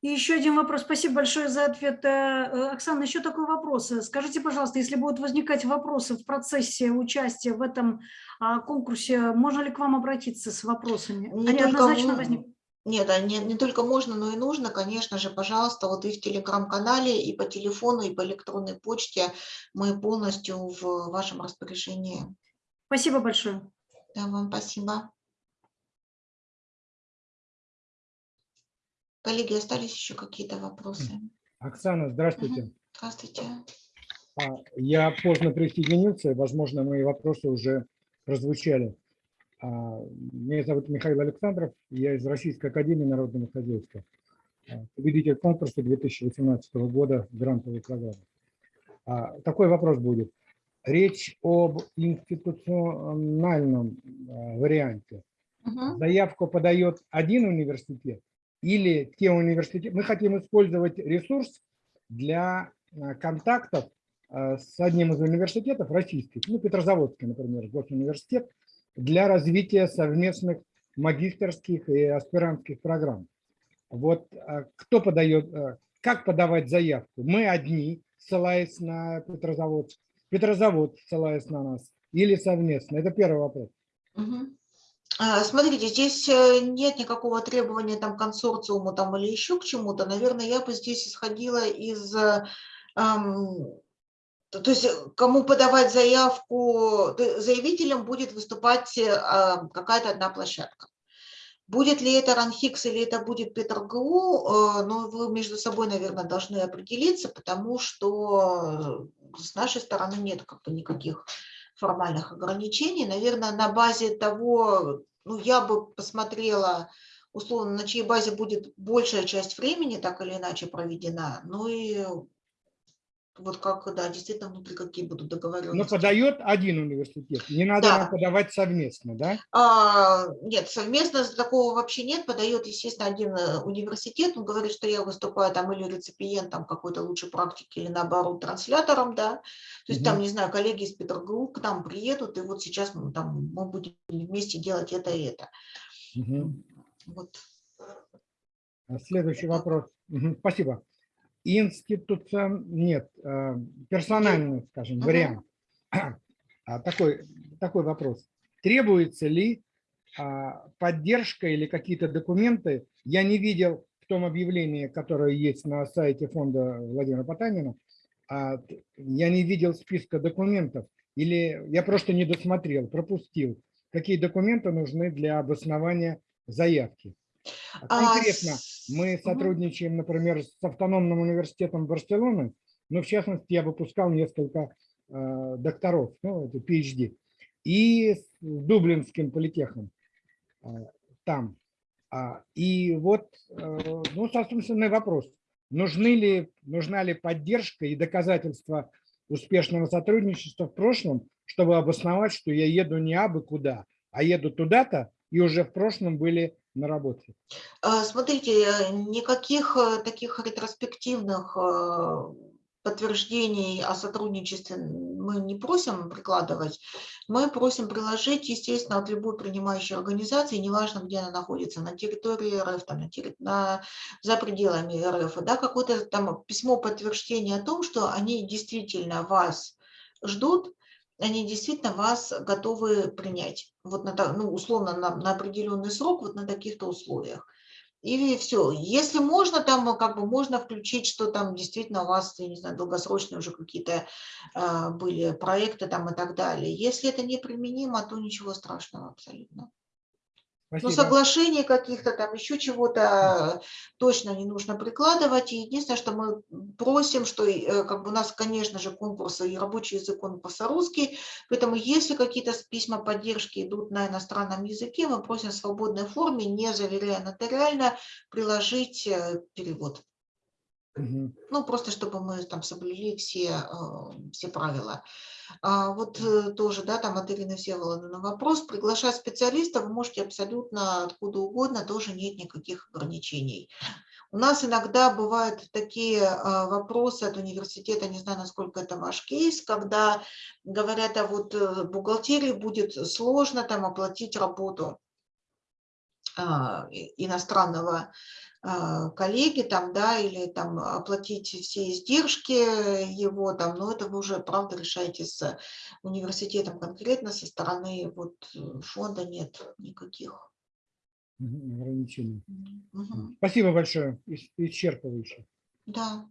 [SPEAKER 5] И еще один вопрос. Спасибо большое за ответ. Э, э, Оксана, еще такой вопрос. Э, Скажите, пожалуйста, если будут возникать вопросы в процессе участия в этом а, конкурсе, можно ли к вам обратиться с вопросами?
[SPEAKER 1] Не
[SPEAKER 5] Они однозначно
[SPEAKER 1] м-
[SPEAKER 5] возникнут.
[SPEAKER 1] Нет, а не, не только можно, но и нужно, конечно же, пожалуйста, вот и в телеграм-канале, и по телефону, и по электронной почте мы полностью в вашем распоряжении.
[SPEAKER 5] Спасибо большое.
[SPEAKER 1] Да, вам спасибо. Коллеги, остались еще какие-то вопросы?
[SPEAKER 6] Оксана, здравствуйте.
[SPEAKER 1] Здравствуйте.
[SPEAKER 6] А, Я поздно присоединился, и, возможно, мои вопросы уже прозвучали. А, Меня зовут Михаил Александров, я из Российской Академии Народного Хозяйства, а, победитель конкурса 2018 года грантовой программы. Такой вопрос будет. Речь об институциональном а, варианте.
[SPEAKER 1] Мгм.
[SPEAKER 6] Заявку подает один университет или те университеты. Мы хотим использовать ресурс для а, контактов а, с одним из университетов российских, ну, Петрозаводский, например, госуниверситет, для развития совместных магистерских и аспирантских программ. Вот кто подает, как подавать заявку? Мы одни, ссылаясь на Петрозаводск, Петрозавод, ссылаясь на нас, или совместно? Это первый вопрос.
[SPEAKER 1] А, Смотрите, здесь э, нет никакого требования там к консорциуму там или еще к чему-то. Наверное, я бы здесь исходила из, э, ам, то есть э, кому подавать заявку, заявителем будет выступать э, а, какая-то одна площадка. Будет ли это РАНХИКС или это будет ПетрГУ, э, ну, вы между собой, наверное, должны определиться, потому что э, с нашей стороны нет как бы никаких формальных ограничений. Наверное, на базе того, ну, я бы посмотрела, условно, на чьей базе будет большая часть времени так или иначе проведена, ну и вот как, да, действительно, внутри какие будут
[SPEAKER 6] Но
[SPEAKER 1] договоренности.
[SPEAKER 6] подает один университет. Не надо
[SPEAKER 1] Да.
[SPEAKER 6] подавать совместно, да?
[SPEAKER 1] А, нет, совместно такого вообще нет. Подает, естественно, один э, университет. Он говорит, что я выступаю там или реципиентом какой-то лучшей практики, или наоборот транслятором, да. То есть там,
[SPEAKER 6] Мгм.
[SPEAKER 1] не знаю, коллеги из Петрогрупп к нам приедут, и вот сейчас мы там мы будем вместе делать это и это.
[SPEAKER 6] Мгм.
[SPEAKER 1] Вот.
[SPEAKER 6] А Следующий вопрос. Мгм, Спасибо. Институцион... Нет, э, персональный, скажем, вариант. А, Такой, такой вопрос. Требуется ли а, поддержка или какие-то документы? Я не видел в том объявлении, которое есть на сайте фонда Владимира Потанина, а, я не видел списка документов. Или я просто не досмотрел, пропустил. Какие документы нужны для обоснования заявки? Конкретно мы сотрудничаем, например, с автономным университетом Барселоны, но в частности я выпускал несколько э, докторов, ну, это PhD, и с Дублинским политехом э, там. А, И вот, э, ну, собственный вопрос, нужны ли, нужна ли поддержка и доказательства успешного сотрудничества в прошлом, чтобы обосновать, что я еду не абы куда, а еду туда-то, и уже в прошлом были на работе.
[SPEAKER 1] А, Смотрите, э, никаких э, таких ретроспективных э, подтверждений о сотрудничестве мы не просим прикладывать. Мы просим приложить, естественно, от любой принимающей организации, неважно, где она находится, на территории РФ, там, на терри- на, за пределами РФ, да, какое-то там письмо подтверждения о том, что они действительно вас ждут, они действительно вас готовы принять, вот на, ну, условно на, на определенный срок, вот на таких-то условиях. И все. Если можно, там э, как бы можно включить, что там действительно у вас, я не знаю, долгосрочные уже какие-то а, были проекты там и так далее. Если это неприменимо, то ничего страшного абсолютно. Ну,
[SPEAKER 6] Спасибо.
[SPEAKER 1] соглашений каких-то там, еще чего-то точно не нужно прикладывать. И единственное, что мы просим, что э, как бы у нас, конечно же, конкурс и рабочий язык конкурса русский, поэтому если какие-то письма поддержки идут на иностранном языке, мы просим в свободной форме, не заверяя нотариально, приложить э, перевод. Ну, просто чтобы мы там соблюли все, э, все правила. А вот э, тоже, да, там от Ирины Всеволодовны вопрос. Приглашать специалиста вы можете абсолютно откуда угодно, тоже нет никаких ограничений. У нас иногда бывают такие а, вопросы от университета, не знаю, насколько это ваш кейс, когда говорят, а вот э, бухгалтерии будет сложно там оплатить работу а, иностранного а, коллеги там, да, или там оплатить все издержки его там, но это вы уже, правда, решаете с университетом конкретно, со стороны вот э, фонда нет никаких.
[SPEAKER 6] Ограничений.
[SPEAKER 1] Мгм.
[SPEAKER 6] Спасибо большое. ис- Исчерпывающе.
[SPEAKER 1] Да.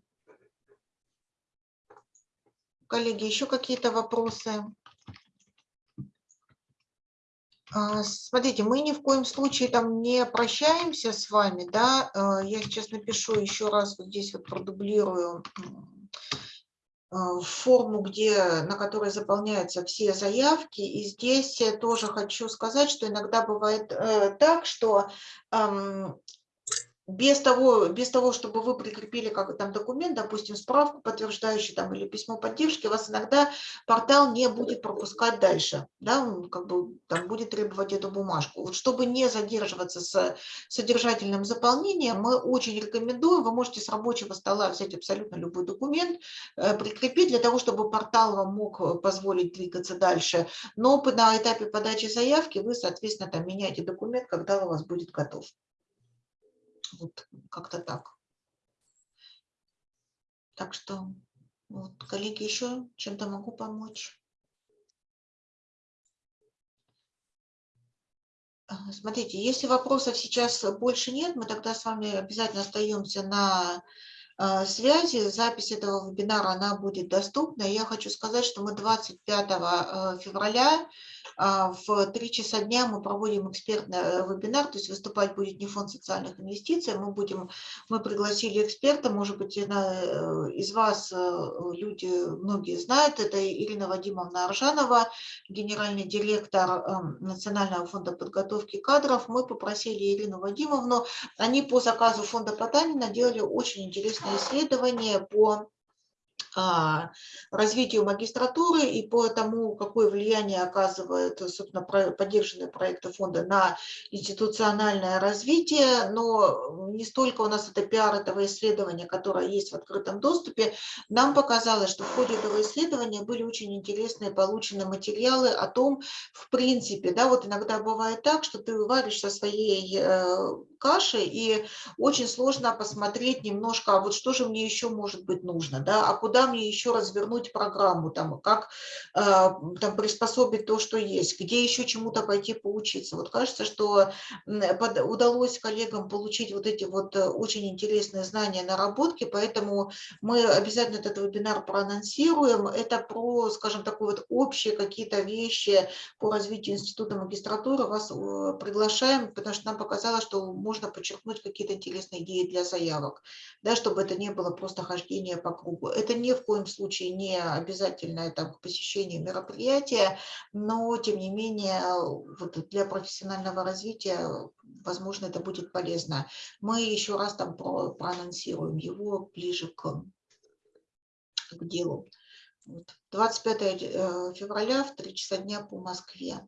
[SPEAKER 1] Коллеги, еще какие-то вопросы? А, Смотрите, мы ни в коем случае там не прощаемся с вами, да, а, я сейчас напишу еще раз, вот здесь вот продублирую а, форму, где, на которой заполняются все заявки, и здесь я тоже хочу сказать, что иногда бывает э, так, что ам, без того, без того, чтобы вы прикрепили как там документ, допустим, справку подтверждающую там или письмо поддержки, вас иногда портал не будет пропускать дальше, да, он как бы там будет требовать эту бумажку. Вот чтобы не задерживаться с содержательным заполнением, мы очень рекомендуем, вы можете с рабочего стола взять абсолютно любой документ, э, прикрепить для того, чтобы портал вам мог э, позволить двигаться дальше, но на этапе подачи заявки вы, соответственно, там меняете документ, когда у вас будет готов. Вот как-то так. Так что, вот, коллеги, еще чем-то могу помочь? Смотрите, если вопросов сейчас больше нет, мы тогда с вами обязательно остаемся на а, связи. Запись этого вебинара, она будет доступна. Я хочу сказать, что мы 25 а, февраля в 3 часа дня мы проводим экспертный э, вебинар, то есть выступать будет не фонд социальных инвестиций, мы будем, мы пригласили эксперта, может быть, э, из вас э, люди, многие знают, это Ирина Вадимовна Аржанова, генеральный директор эм, Национального фонда подготовки кадров. Мы попросили Ирину Вадимовну, они по заказу фонда Потанина делали очень интересное исследование по а, развитию магистратуры и по тому, какое влияние оказывают, собственно, поддержанные проекты фонда на институциональное развитие, но не столько у нас это пиар этого исследования, которое есть в открытом доступе, нам показалось, что в ходе этого исследования были очень интересные получены материалы о том, в принципе, да, вот иногда бывает так, что ты варишь со своей э, каши, и очень сложно посмотреть немножко, а вот что же мне еще может быть нужно, да, а куда мне еще развернуть программу, там, как э, там, приспособить то, что есть, где еще чему-то пойти поучиться. Вот кажется, что удалось коллегам получить вот эти вот э, очень интересные знания, наработки, поэтому мы обязательно этот вебинар проанонсируем. Это про, скажем, такие вот общие какие-то вещи по развитию института магистратуры. Вас э, приглашаем, потому что нам показалось, что можно подчеркнуть какие-то интересные идеи для заявок, да, чтобы это не было просто хождение по кругу. Это ни в коем случае не обязательное там, к посещению мероприятия, но тем не менее вот для профессионального развития, возможно, это будет полезно. Мы еще раз там про- проанонсируем его ближе к, к делу. Вот. 25 э, февраля в 3 часа дня по Москве.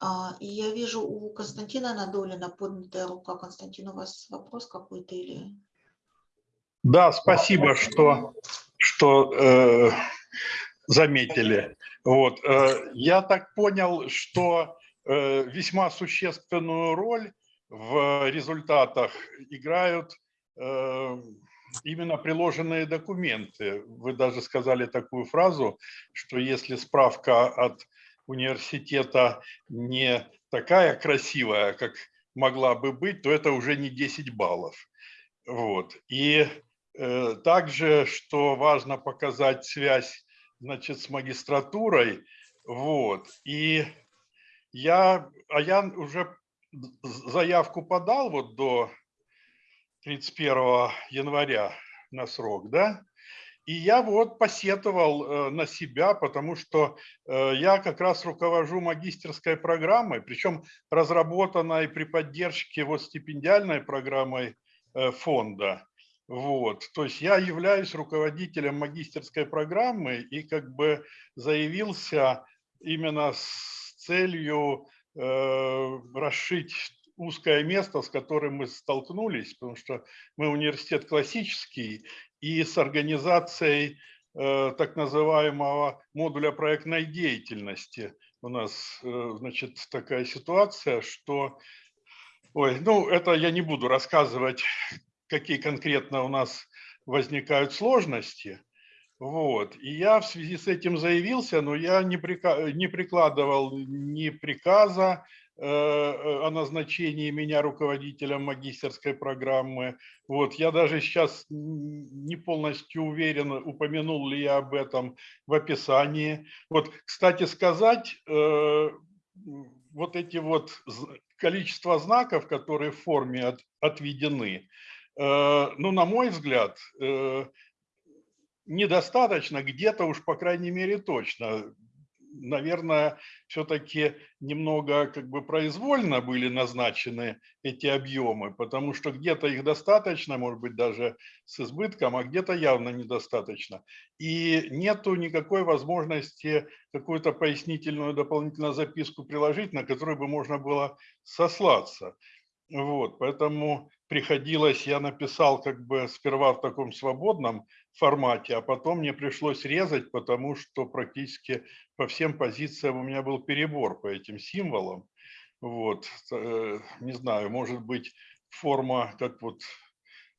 [SPEAKER 1] А, И я вижу у Константина Надолина поднятая рука. Константин, у вас вопрос какой-то или...
[SPEAKER 7] Да, спасибо, что, что э, заметили. Вот, э, я так понял, что э, весьма существенную роль в результатах играют э, именно приложенные документы. Вы даже сказали такую фразу, что если справка от университета не такая красивая, как могла бы быть, то это уже не 10 баллов. Вот. И также, что важно показать связь, значит, с магистратурой. Вот. И я, а я уже заявку подал вот до 31 января на срок, да, и я вот посетовал э, на себя, потому что э, я как раз руковожу магистерской программой, причем разработанной при поддержке вот стипендиальной программой э, фонда. Вот, то есть я являюсь руководителем магистерской программы и как бы заявился именно с целью э, расшить узкое место, с которым мы столкнулись, потому что мы университет классический, и с организацией э, так называемого модуля проектной деятельности. У нас, э, значит, такая ситуация, что, ой, ну, это я не буду рассказывать, какие конкретно у нас возникают сложности, вот. И я в связи с этим заявился, но я не, прика- не прикладывал ни приказа э, о назначении меня руководителем магистерской программы. Вот. Я даже сейчас не полностью уверен, упомянул ли я об этом в описании. Вот, кстати сказать, э, вот эти вот количество знаков, которые в форме от- отведены, э, ну, на мой взгляд, э, недостаточно, где-то уж, по крайней мере, точно. Наверное, все-таки немного как бы произвольно были назначены эти объемы, потому что где-то их достаточно, может быть, даже с избытком, а где-то явно недостаточно. И нету никакой возможности какую-то пояснительную дополнительную записку приложить, на которую бы можно было сослаться. Вот, поэтому приходилось, я написал как бы сперва в таком свободном формате, а потом мне пришлось резать, потому что практически по всем позициям у меня был перебор по этим символам. Вот, э, не знаю, может быть, форма, как вот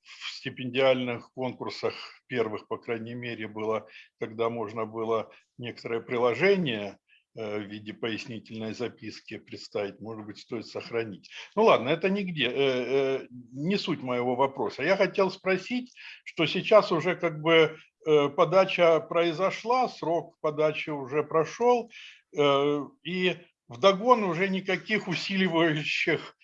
[SPEAKER 7] в стипендиальных конкурсах первых, по крайней мере, было, когда можно было некоторое приложение в виде пояснительной записки представить, может быть, стоит сохранить. Ну ладно, это нигде, э, э, не суть моего вопроса. Я хотел спросить, что сейчас уже как бы э, подача произошла, срок подачи уже прошел, э, и вдогон уже никаких усиливающих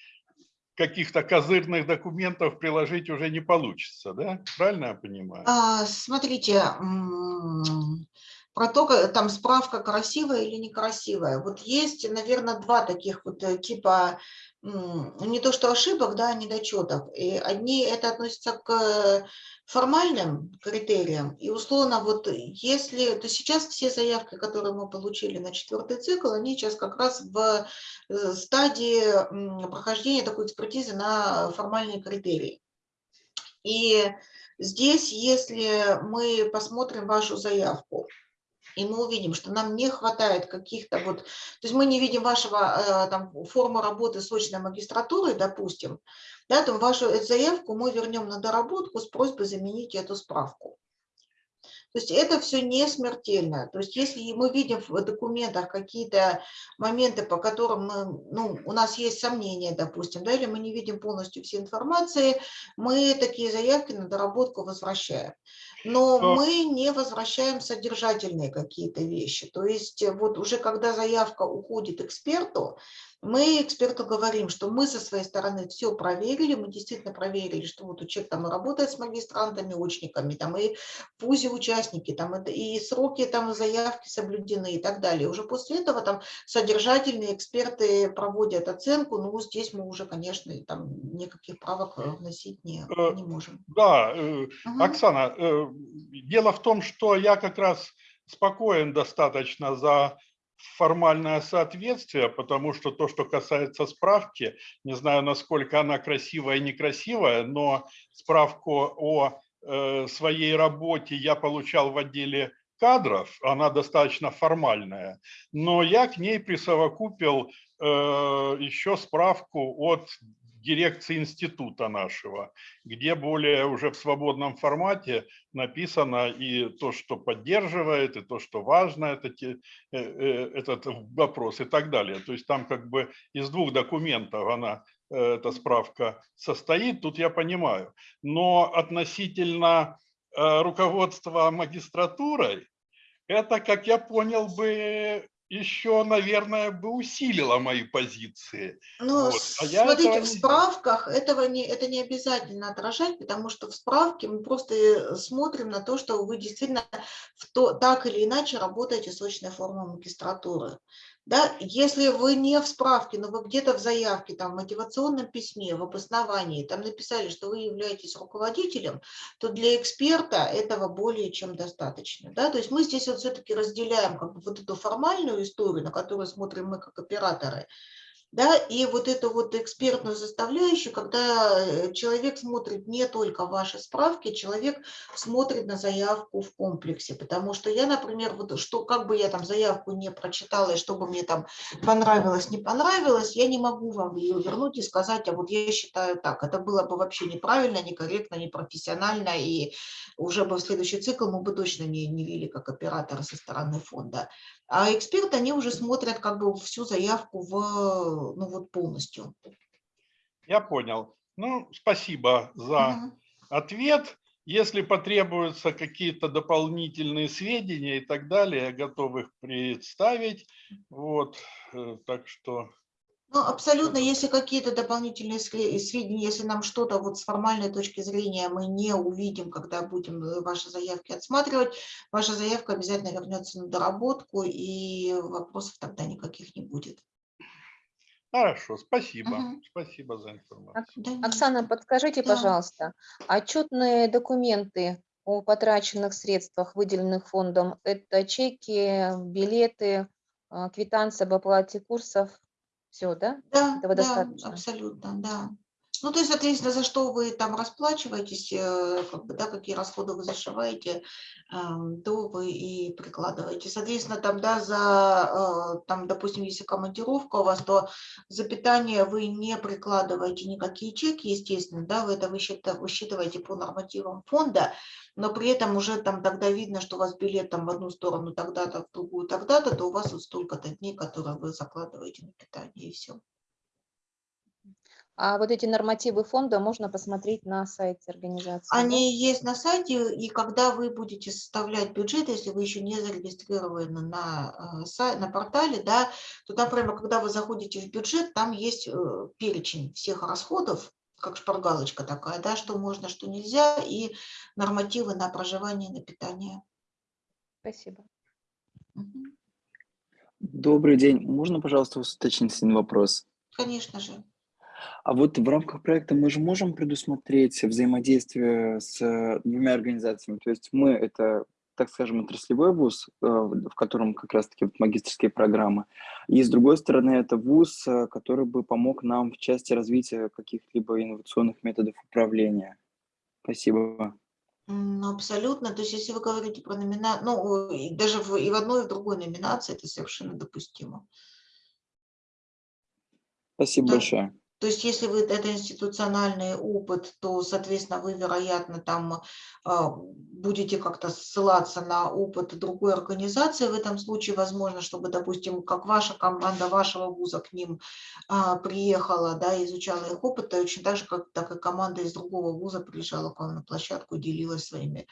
[SPEAKER 7] каких-то козырных документов приложить уже не получится, да? Правильно я понимаю?
[SPEAKER 1] А, Смотрите, про то, там справка красивая или некрасивая. Вот есть, наверное, два таких вот э, типа, не то что ошибок, да, а недочетов. И одни это относятся к формальным критериям. И условно, вот если, то сейчас все заявки, которые мы получили на четвертый цикл, они сейчас как раз в э, стадии прохождения такой экспертизы на формальные критерии. И здесь, если мы посмотрим вашу заявку, и мы увидим, что нам не хватает каких-то вот, то есть мы не видим вашего э, там форму работы с очной магистратурой, допустим, да, то вашу заявку мы вернем на доработку с просьбой заменить эту справку. То есть это все не смертельно. То есть если мы видим в документах какие-то моменты, по которым мы, ну, у нас есть сомнения, допустим, да, или мы не видим полностью всей информации, мы такие заявки на доработку возвращаем. Но
[SPEAKER 7] Но-
[SPEAKER 1] мы не возвращаем содержательные какие-то вещи. То есть э, вот уже когда заявка уходит эксперту, мы эксперту говорим, что мы со своей стороны все проверили, мы действительно проверили, что вот человек там и работает с магистрантами, очниками, там и ВУЗе участники, там и сроки там заявки соблюдены и так далее. Уже после этого там содержательные эксперты проводят оценку, ну здесь мы уже, конечно, там никаких правок э, вносить не,
[SPEAKER 7] Э,
[SPEAKER 1] не можем.
[SPEAKER 7] Да,
[SPEAKER 1] Мгм.
[SPEAKER 7] Оксана, дело в том, что я как раз спокоен достаточно за формальное соответствие, потому что то, что касается справки, не знаю, насколько она красивая и некрасивая, но справку о э, своей работе я получал в отделе кадров, она достаточно формальная, но я к ней присовокупил э, еще справку от дирекции института нашего, где более уже в свободном формате написано и то, что поддерживает, и то, что важно это, те- э, э, этот вопрос и так далее. То есть там как бы из двух документов она, э, эта справка состоит, тут я понимаю. Но относительно руководства магистратурой, это, как я понял бы, еще, наверное, бы усилило мои позиции.
[SPEAKER 1] Ну,
[SPEAKER 7] Вот, а
[SPEAKER 1] смотрите,
[SPEAKER 7] этого
[SPEAKER 1] в справках этого не, это не обязательно отражать, потому что в справке мы просто э, смотрим на то, что вы действительно в то, так или иначе работаете с очной формой магистратуры. Да? Если вы не в справке, но вы где-то в заявке, там, в мотивационном письме, в обосновании, там написали, что вы являетесь руководителем, то для эксперта этого более чем достаточно. Да? То есть мы здесь вот все-таки разделяем как бы вот эту формальную историю, на которую смотрим мы как операторы, да, и вот эту вот экспертную составляющую, когда э, человек смотрит не только ваши справки, человек смотрит на заявку в комплексе, потому что я, например, вот что как бы я там заявку не прочитала, и что бы мне там понравилось, не понравилось, я не могу вам ее вернуть и сказать, а вот я считаю так, это было бы вообще неправильно, некорректно, непрофессионально, и уже бы в следующий цикл мы бы точно не, не вели как операторы со стороны фонда. А эксперты, они уже смотрят как бы всю заявку в, ну вот полностью.
[SPEAKER 7] Я понял. Ну, спасибо за
[SPEAKER 1] Мгм.
[SPEAKER 7] ответ. Если потребуются какие-то дополнительные сведения и так далее, я готов их представить. Вот, э, так что
[SPEAKER 1] Ну, абсолютно, если какие-то дополнительные све- сведения, если нам что-то вот с формальной точки зрения мы не увидим, когда будем э, ваши заявки отсматривать, ваша заявка обязательно вернется на доработку, и вопросов тогда никаких не будет.
[SPEAKER 7] хорошо, спасибо.
[SPEAKER 1] Мгм.
[SPEAKER 7] Спасибо за информацию.
[SPEAKER 3] Оксана, подскажите,
[SPEAKER 1] Да.
[SPEAKER 3] пожалуйста, отчетные документы о потраченных средствах, выделенных фондом, это чеки, билеты, а, квитанция об оплате курсов, все, да?
[SPEAKER 1] Да,
[SPEAKER 3] Этого
[SPEAKER 1] да,
[SPEAKER 3] достаточно?
[SPEAKER 1] абсолютно, да. Ну, то есть, соответственно, за что вы там расплачиваетесь, э, как бы, да, какие расходы вы зашиваете, ам, то вы и прикладываете. Соответственно, там, да, за, э, там, допустим, если командировка у вас, то за питание вы не прикладываете никакие чеки, естественно, да, вы это высчитываете по нормативам фонда, но при этом уже там тогда видно, что у вас билет там в одну сторону тогда-то, в другую тогда-то, то у вас вот столько-то дней, которые вы закладываете на питание, и все.
[SPEAKER 3] А вот эти нормативы фонда можно посмотреть на сайте организации. да?
[SPEAKER 1] Они есть на сайте, и когда вы будете составлять бюджет, если вы еще не зарегистрированы на, э, на портале, да, то там прямо, когда вы заходите в бюджет, там есть э, перечень всех расходов, как шпаргалочка такая, да, что можно, что нельзя, и нормативы на проживание, на питание.
[SPEAKER 3] Спасибо.
[SPEAKER 8] Добрый день. Можно, пожалуйста, уточнить один вопрос?
[SPEAKER 1] Конечно же.
[SPEAKER 8] А вот в рамках проекта мы же можем предусмотреть взаимодействие с э, двумя организациями. То есть мы это, так скажем, отраслевой вуз, э, в котором как раз-таки магистрские программы, и с другой стороны это вуз, э, который бы помог нам в части развития каких-либо инновационных методов управления. Спасибо.
[SPEAKER 1] Ну, абсолютно. То есть, если вы говорите про номинацию, ну, даже в, и в одной, и в другой номинации это совершенно допустимо.
[SPEAKER 8] Спасибо
[SPEAKER 1] Да.
[SPEAKER 8] большое.
[SPEAKER 1] То есть, если вы это институциональный опыт, то, соответственно, вы, вероятно, там а, будете как-то ссылаться на опыт другой организации. В этом случае, возможно, чтобы, допустим, как ваша команда вашего вуза к ним а, приехала, да, изучала их опыт, точно так же, как так и команда из другого вуза приезжала к вам на площадку, делилась своими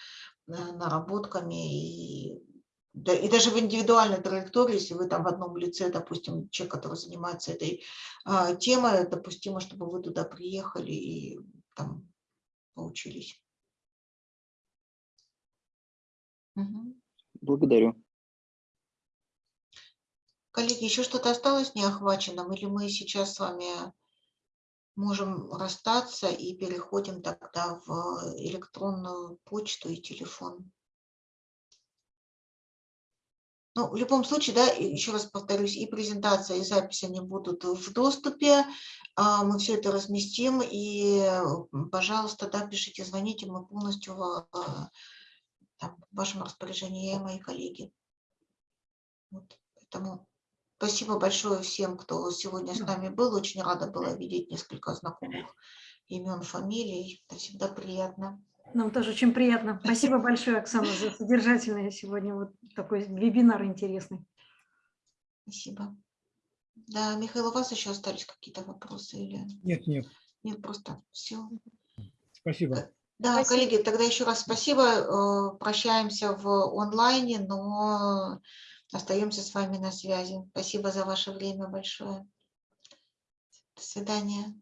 [SPEAKER 1] э, наработками и да, и даже в индивидуальной траектории, если вы там в одном лице, допустим, человек, который занимается этой а, темой, допустимо, чтобы вы туда приехали и там поучились. Мгм.
[SPEAKER 8] Благодарю.
[SPEAKER 1] Коллеги, еще что-то осталось неохваченным, или мы сейчас с вами можем расстаться и переходим тогда в электронную почту и телефон? Ну, в любом случае, да, еще раз повторюсь, и презентация, и запись, они будут в доступе. а, Мы все это разместим, и, пожалуйста, да, пишите, звоните, мы полностью в, а, там, в вашем распоряжении, я и мои коллеги. Вот, поэтому спасибо большое всем, кто сегодня с нами был. Очень рада была видеть несколько знакомых имен, фамилий. Это всегда приятно.
[SPEAKER 5] Нам тоже очень приятно. Спасибо большое, Оксана, за содержательный сегодня вот такой вебинар интересный.
[SPEAKER 1] Спасибо. Да, Михаил, у вас еще остались какие-то вопросы или
[SPEAKER 6] Нет, нет,
[SPEAKER 1] нет, просто все.
[SPEAKER 6] спасибо.
[SPEAKER 1] Да,
[SPEAKER 3] Спасибо.
[SPEAKER 1] коллеги, тогда еще раз спасибо. э, Прощаемся в онлайне, но Остаемся с вами на связи. Спасибо за ваше время большое. До свидания.